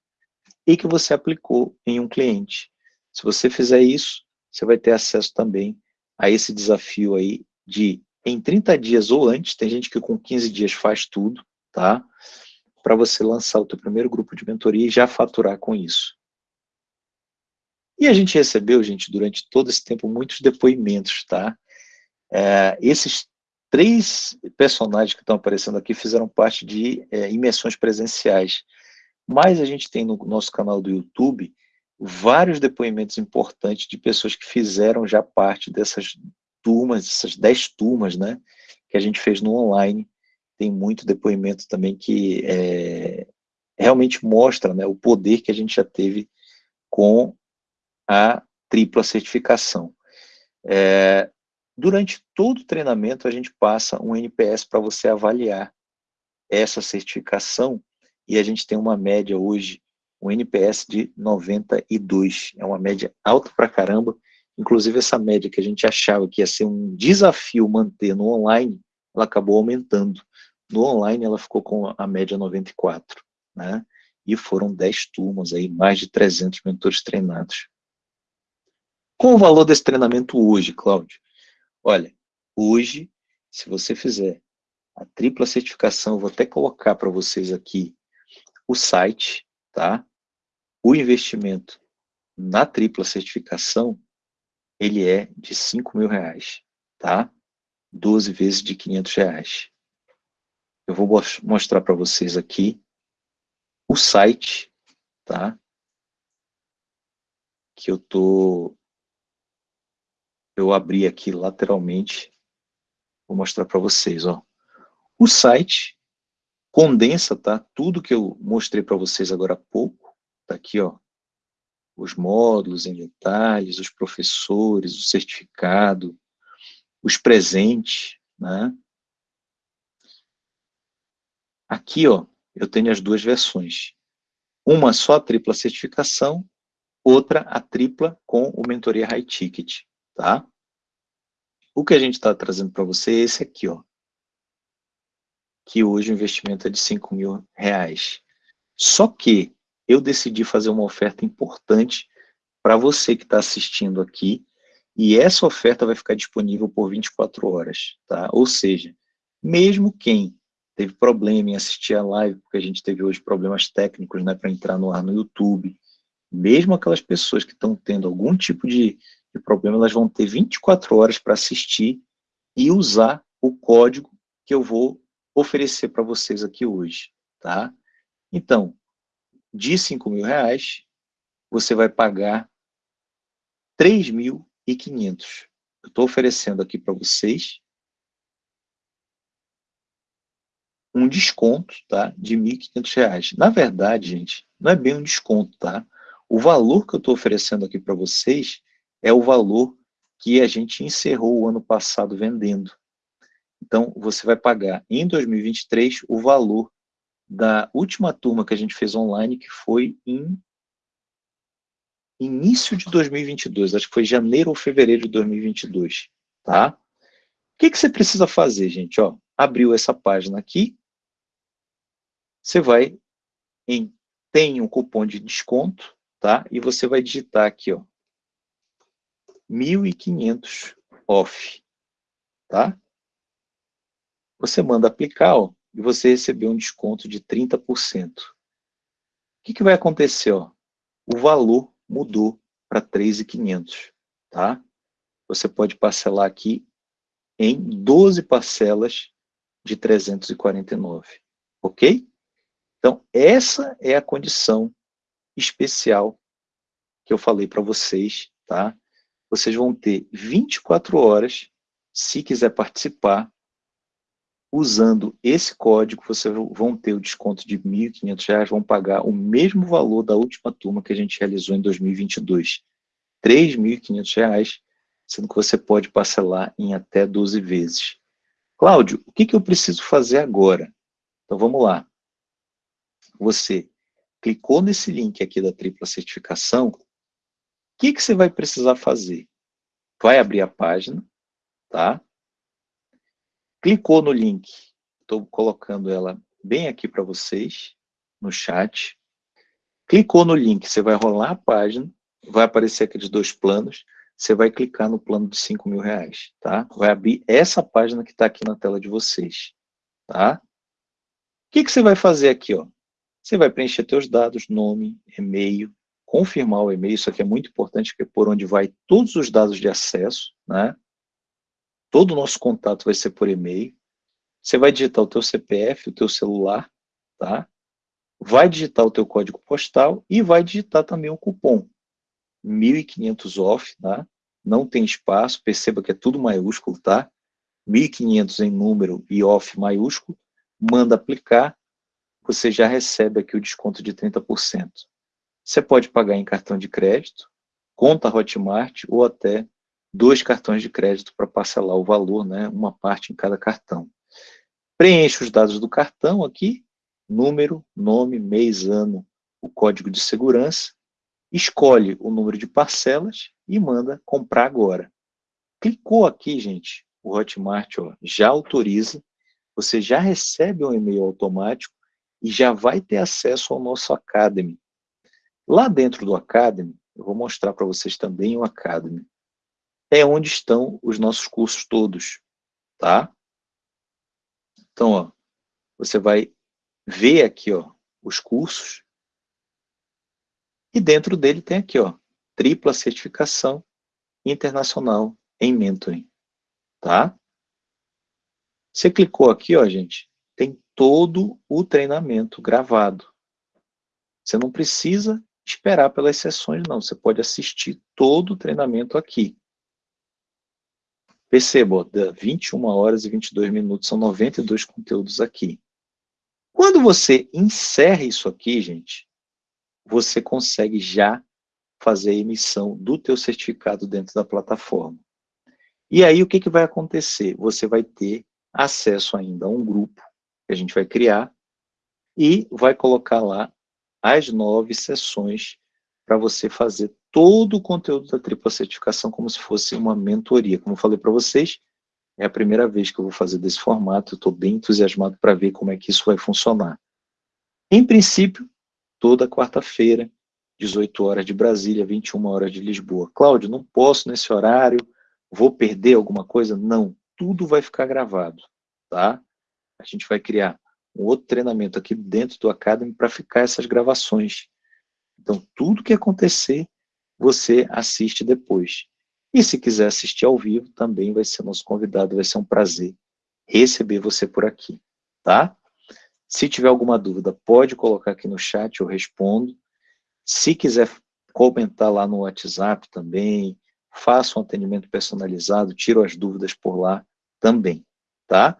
e que você aplicou em um cliente. Se você fizer isso, você vai ter acesso também a esse desafio aí de em 30 dias ou antes, tem gente que com 15 dias faz tudo, tá? Para você lançar o teu primeiro grupo de mentoria e já faturar com isso. E a gente recebeu, gente, durante todo esse tempo, muitos depoimentos, tá? É, esses três personagens que estão aparecendo aqui fizeram parte de é, imersões presenciais, mas a gente tem no nosso canal do YouTube vários depoimentos importantes de pessoas que fizeram já parte dessas turmas, essas dez turmas, né, que a gente fez no online, tem muito depoimento também que é, realmente mostra né, o poder que a gente já teve com a tripla certificação. É, Durante todo o treinamento, a gente passa um NPS para você avaliar essa certificação, e a gente tem uma média hoje, um NPS de 92, é uma média alta para caramba, inclusive essa média que a gente achava que ia ser um desafio manter no online, ela acabou aumentando. No online ela ficou com a média 94, né? E foram 10 turmas aí, mais de 300 mentores treinados. Qual o valor desse treinamento hoje, Cláudio? Olha, hoje, se você fizer a tripla certificação, vou até colocar para vocês aqui o site, tá? O investimento na tripla certificação, ele é de 5 mil reais, tá? 12 vezes de 500 reais. Eu vou mostrar para vocês aqui o site, tá? Que eu tô eu abri aqui lateralmente, vou mostrar para vocês, ó. O site condensa, tá? Tudo que eu mostrei para vocês agora há pouco, tá aqui, ó, os módulos em detalhes, os professores, o certificado, os presentes, né? Aqui, ó, eu tenho as duas versões. Uma só a tripla certificação, outra a tripla com o Mentoria High Ticket, tá? O que a gente está trazendo para você é esse aqui, ó. Que hoje o investimento é de 5 mil reais. Só que eu decidi fazer uma oferta importante para você que está assistindo aqui, e essa oferta vai ficar disponível por 24 horas, tá? Ou seja, mesmo quem teve problema em assistir a live, porque a gente teve hoje problemas técnicos, né, para entrar no ar no YouTube, mesmo aquelas pessoas que estão tendo algum tipo de, de problema, elas vão ter 24 horas para assistir e usar o código que eu vou oferecer para vocês aqui hoje, tá? Então, de 5 mil reais, você vai pagar 3.500. Eu estou oferecendo aqui para vocês um desconto tá, de R$ 1.500. Na verdade, gente, não é bem um desconto, tá? O valor que eu estou oferecendo aqui para vocês é o valor que a gente encerrou o ano passado vendendo. Então, você vai pagar em 2023 o valor da última turma que a gente fez online, que foi em início de 2022, acho que foi janeiro ou fevereiro de 2022, tá? O que, que você precisa fazer, gente? Ó, abriu essa página aqui, você vai em tem um cupom de desconto, tá? E você vai digitar aqui, ó, 1.500 off, tá? Você manda aplicar, ó, e você recebeu um desconto de 30%. O que, que vai acontecer? Ó? O valor mudou para 3.500, tá? Você pode parcelar aqui em 12 parcelas de 349, ok? Então, essa é a condição especial que eu falei para vocês, tá? Vocês vão ter 24 horas, se quiser participar, usando esse código, vocês vão ter o desconto de R$ 1.500, vão pagar o mesmo valor da última turma que a gente realizou em 2022. R$ 3.500, sendo que você pode parcelar em até 12 vezes. Cláudio, o que, que eu preciso fazer agora? Então, vamos lá. Você clicou nesse link aqui da tripla certificação, o que, que você vai precisar fazer? Vai abrir a página, tá? Clicou no link, estou colocando ela bem aqui para vocês, no chat. Clicou no link, você vai rolar a página, vai aparecer aqueles dois planos, você vai clicar no plano de 5 mil reais, tá? Vai abrir essa página que está aqui na tela de vocês, tá? O que, que você vai fazer aqui, ó? Você vai preencher seus dados, nome, e-mail, confirmar o e-mail, isso aqui é muito importante, porque é por onde vai todos os dados de acesso, né? Todo o nosso contato vai ser por e-mail. Você vai digitar o teu CPF, o teu celular, tá? Vai digitar o teu código postal e vai digitar também o cupom. 1.500 off, tá? Não tem espaço, perceba que é tudo maiúsculo, tá? 1.500 em número e off maiúsculo. Manda aplicar, você já recebe aqui o desconto de 30%. Você pode pagar em cartão de crédito, conta Hotmart ou até dois cartões de crédito para parcelar o valor, né, uma parte em cada cartão. Preenche os dados do cartão aqui, número, nome, mês, ano, o código de segurança, escolhe o número de parcelas e manda comprar agora. Clicou aqui, gente, o Hotmart ó, já autoriza, você já recebe um e-mail automático e já vai ter acesso ao nosso Academy. Lá dentro do Academy, eu vou mostrar para vocês também o Academy é onde estão os nossos cursos todos, tá? Então, ó, você vai ver aqui, ó, os cursos, e dentro dele tem aqui, ó, tripla certificação internacional em mentoring, tá? Você clicou aqui, ó, gente, tem todo o treinamento gravado. Você não precisa esperar pelas sessões, não. Você pode assistir todo o treinamento aqui. Perceba, 21 horas e 22 minutos, são 92 conteúdos aqui. Quando você encerra isso aqui, gente, você consegue já fazer a emissão do teu certificado dentro da plataforma. E aí, o que, que vai acontecer? Você vai ter acesso ainda a um grupo que a gente vai criar e vai colocar lá as nove sessões para você fazer todo o conteúdo da tripla certificação como se fosse uma mentoria. Como eu falei para vocês, é a primeira vez que eu vou fazer desse formato, estou bem entusiasmado para ver como é que isso vai funcionar. Em princípio, toda quarta-feira, 18 horas de Brasília, 21 horas de Lisboa. Cláudio, não posso nesse horário, vou perder alguma coisa? Não, tudo vai ficar gravado, tá? A gente vai criar um outro treinamento aqui dentro do Academy para ficar essas gravações. Então, tudo que acontecer, você assiste depois. E se quiser assistir ao vivo, também vai ser nosso convidado, vai ser um prazer receber você por aqui, tá? Se tiver alguma dúvida, pode colocar aqui no chat, eu respondo. Se quiser comentar lá no WhatsApp também, faça um atendimento personalizado, tiro as dúvidas por lá também, tá?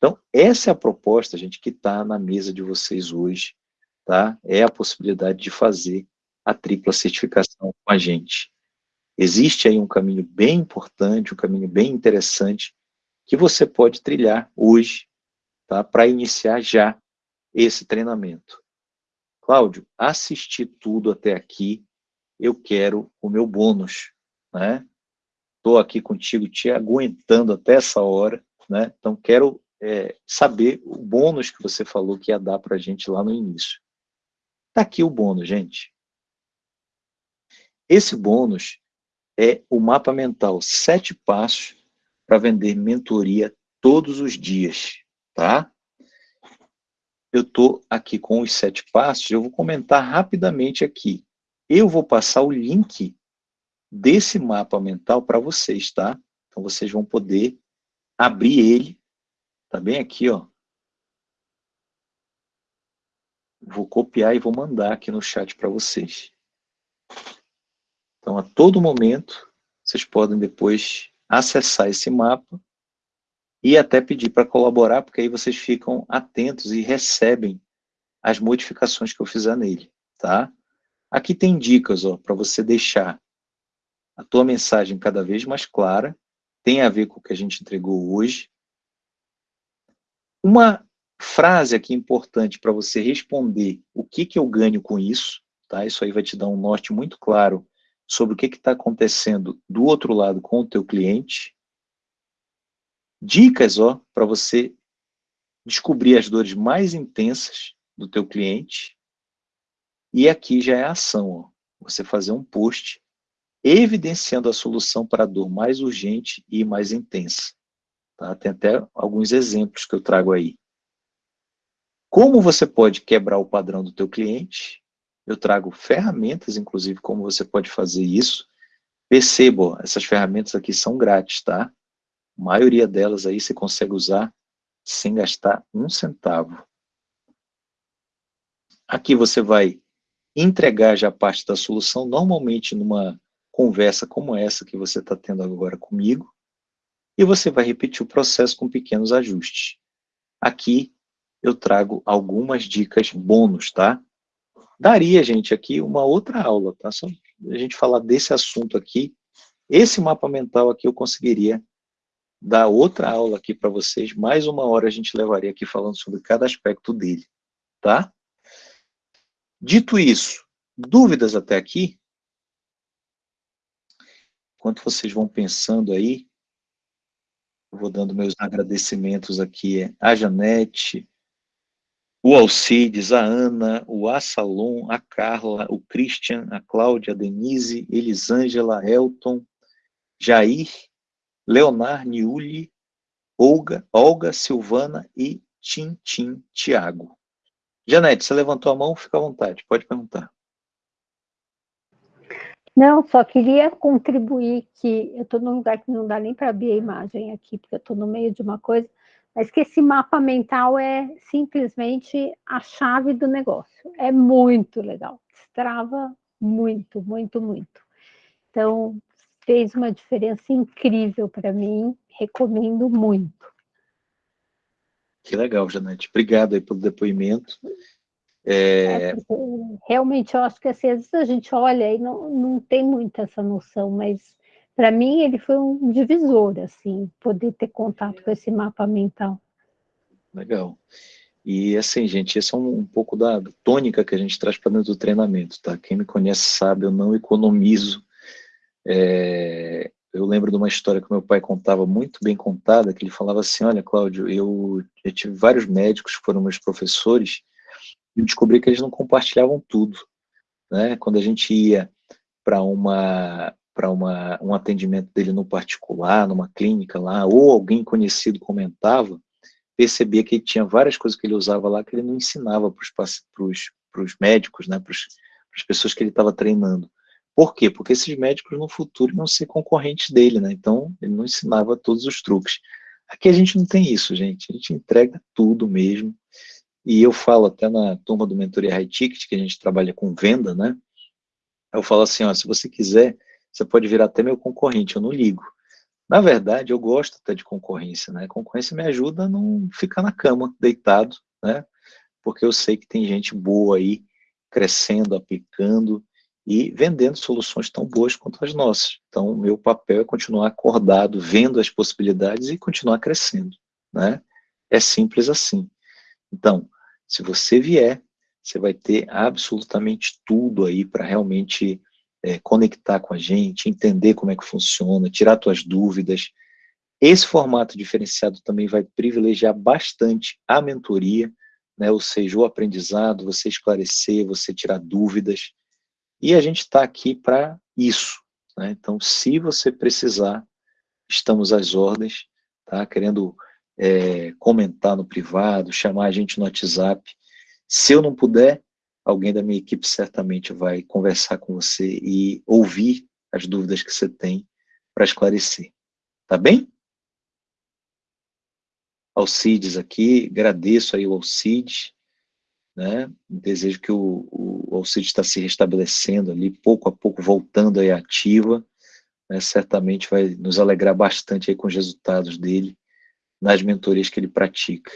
Então, essa é a proposta, gente, que está na mesa de vocês hoje, tá? É a possibilidade de fazer a tripla certificação com a gente. Existe aí um caminho bem importante, um caminho bem interessante, que você pode trilhar hoje, tá? Para iniciar já esse treinamento. Cláudio, assisti tudo até aqui, eu quero o meu bônus, né? Estou aqui contigo, te aguentando até essa hora, né? Então, quero é, saber o bônus que você falou que ia dar para a gente lá no início. Está aqui o bônus, gente. Esse bônus é o mapa mental, sete passos para vender mentoria todos os dias, tá? Eu estou aqui com os sete passos, eu vou comentar rapidamente aqui. Eu vou passar o link desse mapa mental para vocês, tá? Então, vocês vão poder abrir ele, tá bem aqui, ó. Vou copiar e vou mandar aqui no chat para vocês. Então, a todo momento, vocês podem depois acessar esse mapa e até pedir para colaborar, porque aí vocês ficam atentos e recebem as modificações que eu fizer nele, tá? Aqui tem dicas, ó, para você deixar a tua mensagem cada vez mais clara, tem a ver com o que a gente entregou hoje. Uma frase aqui importante para você responder o que, que eu ganho com isso, tá? Isso aí vai te dar um norte muito claro sobre o que está acontecendo do outro lado com o teu cliente. Dicas, ó, para você descobrir as dores mais intensas do teu cliente. E aqui já é a ação, ó. Você fazer um post evidenciando a solução para a dor mais urgente e mais intensa. Tá? Tem até alguns exemplos que eu trago aí. Como você pode quebrar o padrão do teu cliente eu trago ferramentas, inclusive, como você pode fazer isso. Perceba, essas ferramentas aqui são grátis, tá? A maioria delas aí você consegue usar sem gastar um centavo. Aqui você vai entregar já parte da solução, normalmente numa conversa como essa que você está tendo agora comigo, e você vai repetir o processo com pequenos ajustes. Aqui eu trago algumas dicas bônus, tá? Daria, gente, aqui uma outra aula, tá? Só a gente falar desse assunto aqui. Esse mapa mental aqui eu conseguiria dar outra aula aqui para vocês. Mais uma hora a gente levaria aqui falando sobre cada aspecto dele, tá? Dito isso, dúvidas até aqui? Enquanto vocês vão pensando aí, vou dando meus agradecimentos aqui a Janete, o Alcides, a Ana, o Assalon, a Carla, o Christian, a Cláudia, a Denise, Elisângela, Elton, Jair, Leonard, Niuli, Olga, Olga, Silvana e Tintim Tiago. Janete, você levantou a mão, fica à vontade, pode perguntar. Não, só queria contribuir que eu estou num lugar que não dá nem para abrir a imagem aqui, porque eu estou no meio de uma coisa, mas que esse mapa mental é simplesmente a chave do negócio. É muito legal, destrava muito, muito, muito. Então, fez uma diferença incrível para mim, recomendo muito. Que legal, Janete. Obrigado aí pelo depoimento. É... É, realmente, eu acho que assim, às vezes a gente olha e não, não tem muita essa noção, mas para mim ele foi um divisor, assim, poder ter contato com esse mapa mental. Legal. E assim, gente, esse é um, um pouco da tônica que a gente traz para dentro do treinamento, tá? Quem me conhece sabe, eu não economizo. É, eu lembro de uma história que meu pai contava, muito bem contada, que ele falava assim, olha, Cláudio, eu, eu tive vários médicos que foram meus professores, e descobri que eles não compartilhavam tudo. Né? Quando a gente ia para uma para um atendimento dele no particular, numa clínica lá, ou alguém conhecido comentava, percebia que ele tinha várias coisas que ele usava lá que ele não ensinava para os médicos, né, para as pessoas que ele estava treinando. Por quê? Porque esses médicos no futuro iam ser concorrentes dele, né? Então, ele não ensinava todos os truques. Aqui a gente não tem isso, gente. A gente entrega tudo mesmo. E eu falo até na turma do Mentoria High Ticket, que a gente trabalha com venda, né? Eu falo assim, ó, se você quiser, você pode virar até meu concorrente, eu não ligo. Na verdade, eu gosto até de concorrência, né? Concorrência me ajuda a não ficar na cama, deitado, né? Porque eu sei que tem gente boa aí, crescendo, aplicando e vendendo soluções tão boas quanto as nossas. Então, o meu papel é continuar acordado, vendo as possibilidades e continuar crescendo, né? É simples assim. Então, se você vier, você vai ter absolutamente tudo aí para realmente é, conectar com a gente, entender como é que funciona, tirar suas dúvidas. Esse formato diferenciado também vai privilegiar bastante a mentoria, né, ou seja, o aprendizado, você esclarecer, você tirar dúvidas. E a gente está aqui para isso. Né? Então, se você precisar, estamos às ordens, tá? querendo é, comentar no privado, chamar a gente no WhatsApp. Se eu não puder, alguém da minha equipe certamente vai conversar com você e ouvir as dúvidas que você tem para esclarecer. Tá bem? Alcides aqui, agradeço aí o Alcides, né? Desejo que o, o Alcides está se restabelecendo ali, pouco a pouco voltando aí ativa, né? certamente vai nos alegrar bastante aí com os resultados dele nas mentorias que ele pratica,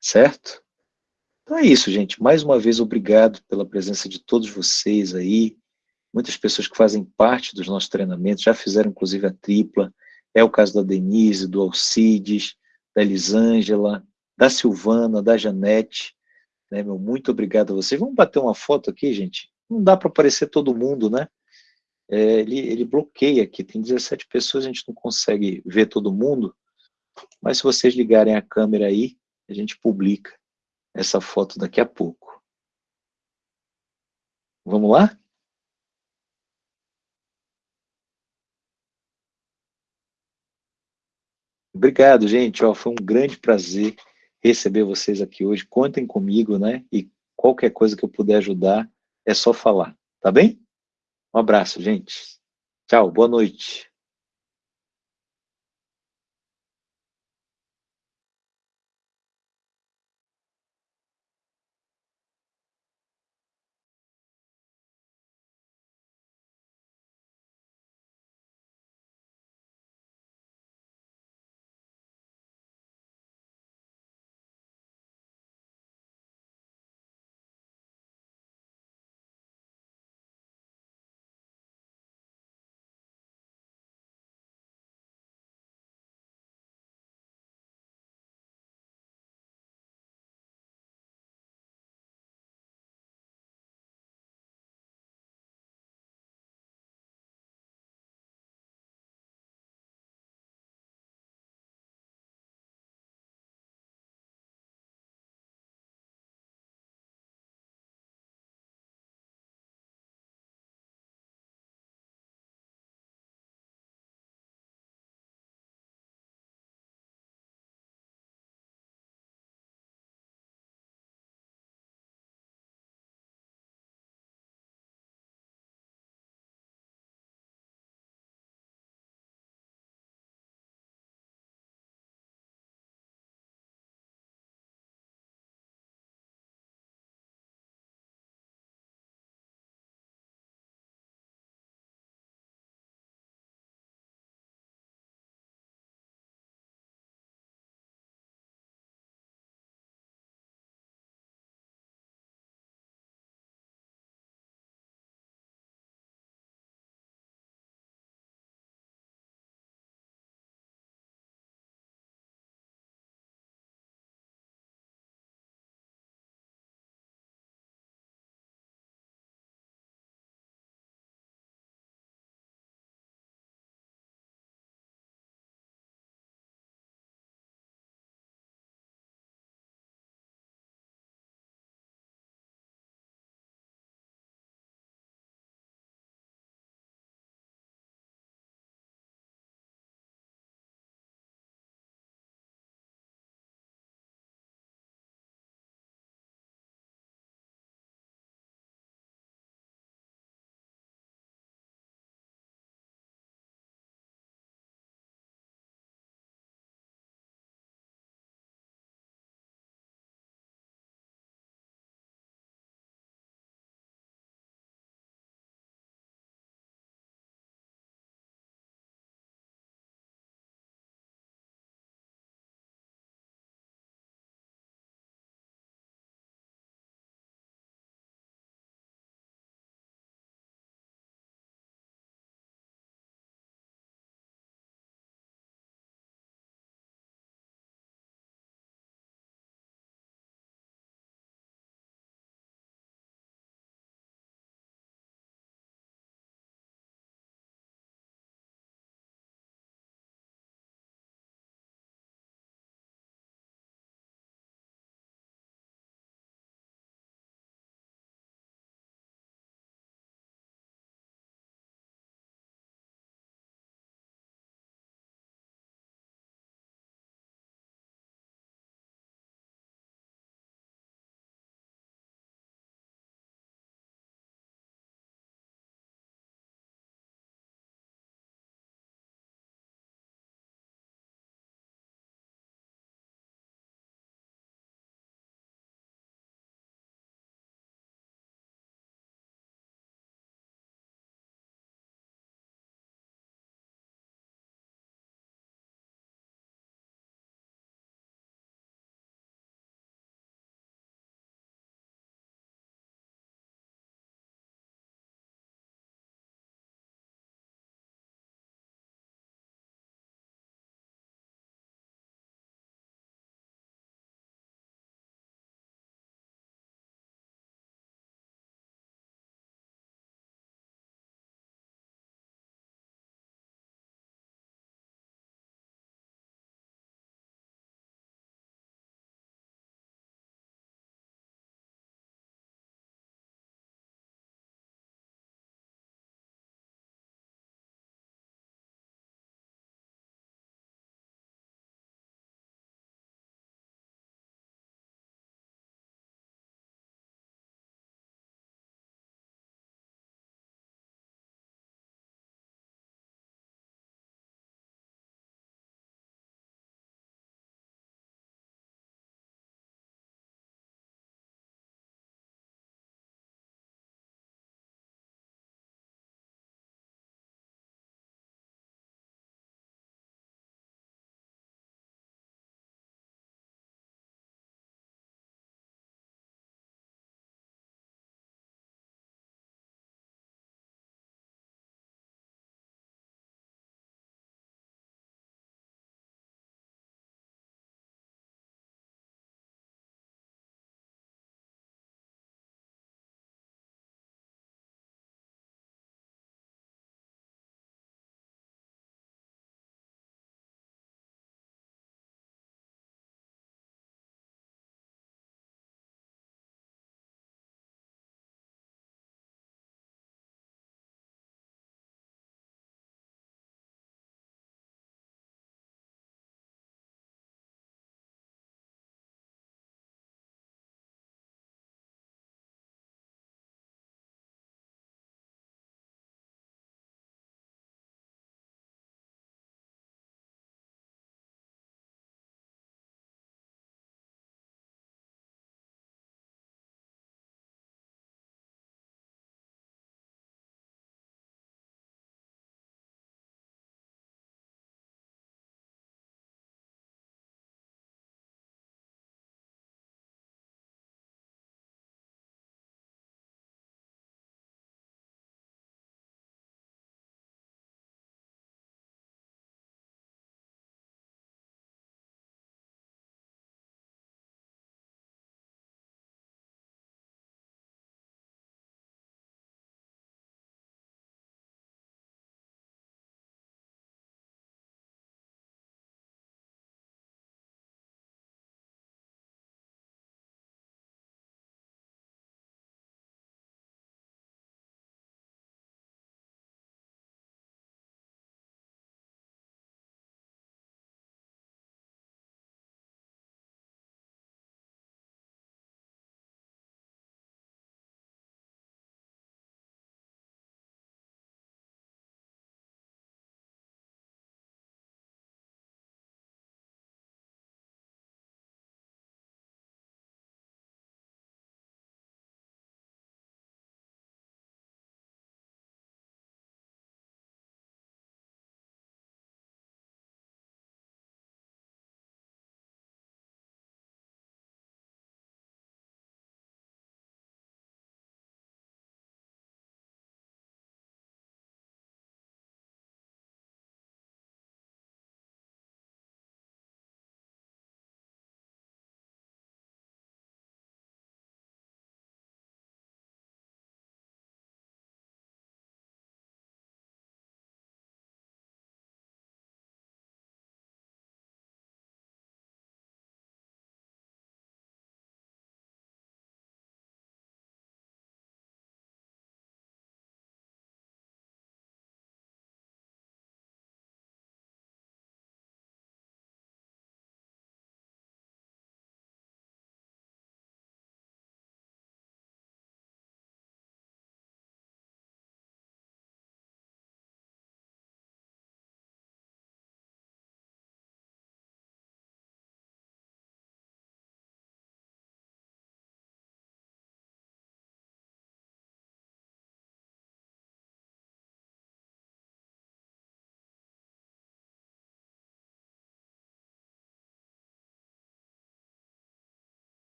certo? Então é isso, gente. Mais uma vez, obrigado pela presença de todos vocês aí. Muitas pessoas que fazem parte dos nossos treinamentos, já fizeram inclusive a tripla. É o caso da Denise, do Alcides, da Elisângela, da Silvana, da Janete. Né, meu, muito obrigado a vocês. Vamos bater uma foto aqui, gente? Não dá para aparecer todo mundo, né? É, ele, ele bloqueia aqui, tem 17 pessoas, a gente não consegue ver todo mundo, mas se vocês ligarem a câmera aí, a gente publica essa foto daqui a pouco. Vamos lá? Obrigado, gente. Ó, foi um grande prazer receber vocês aqui hoje. Contem comigo, né? E qualquer coisa que eu puder ajudar, é só falar. Tá bem? Um abraço, gente. Tchau, boa noite.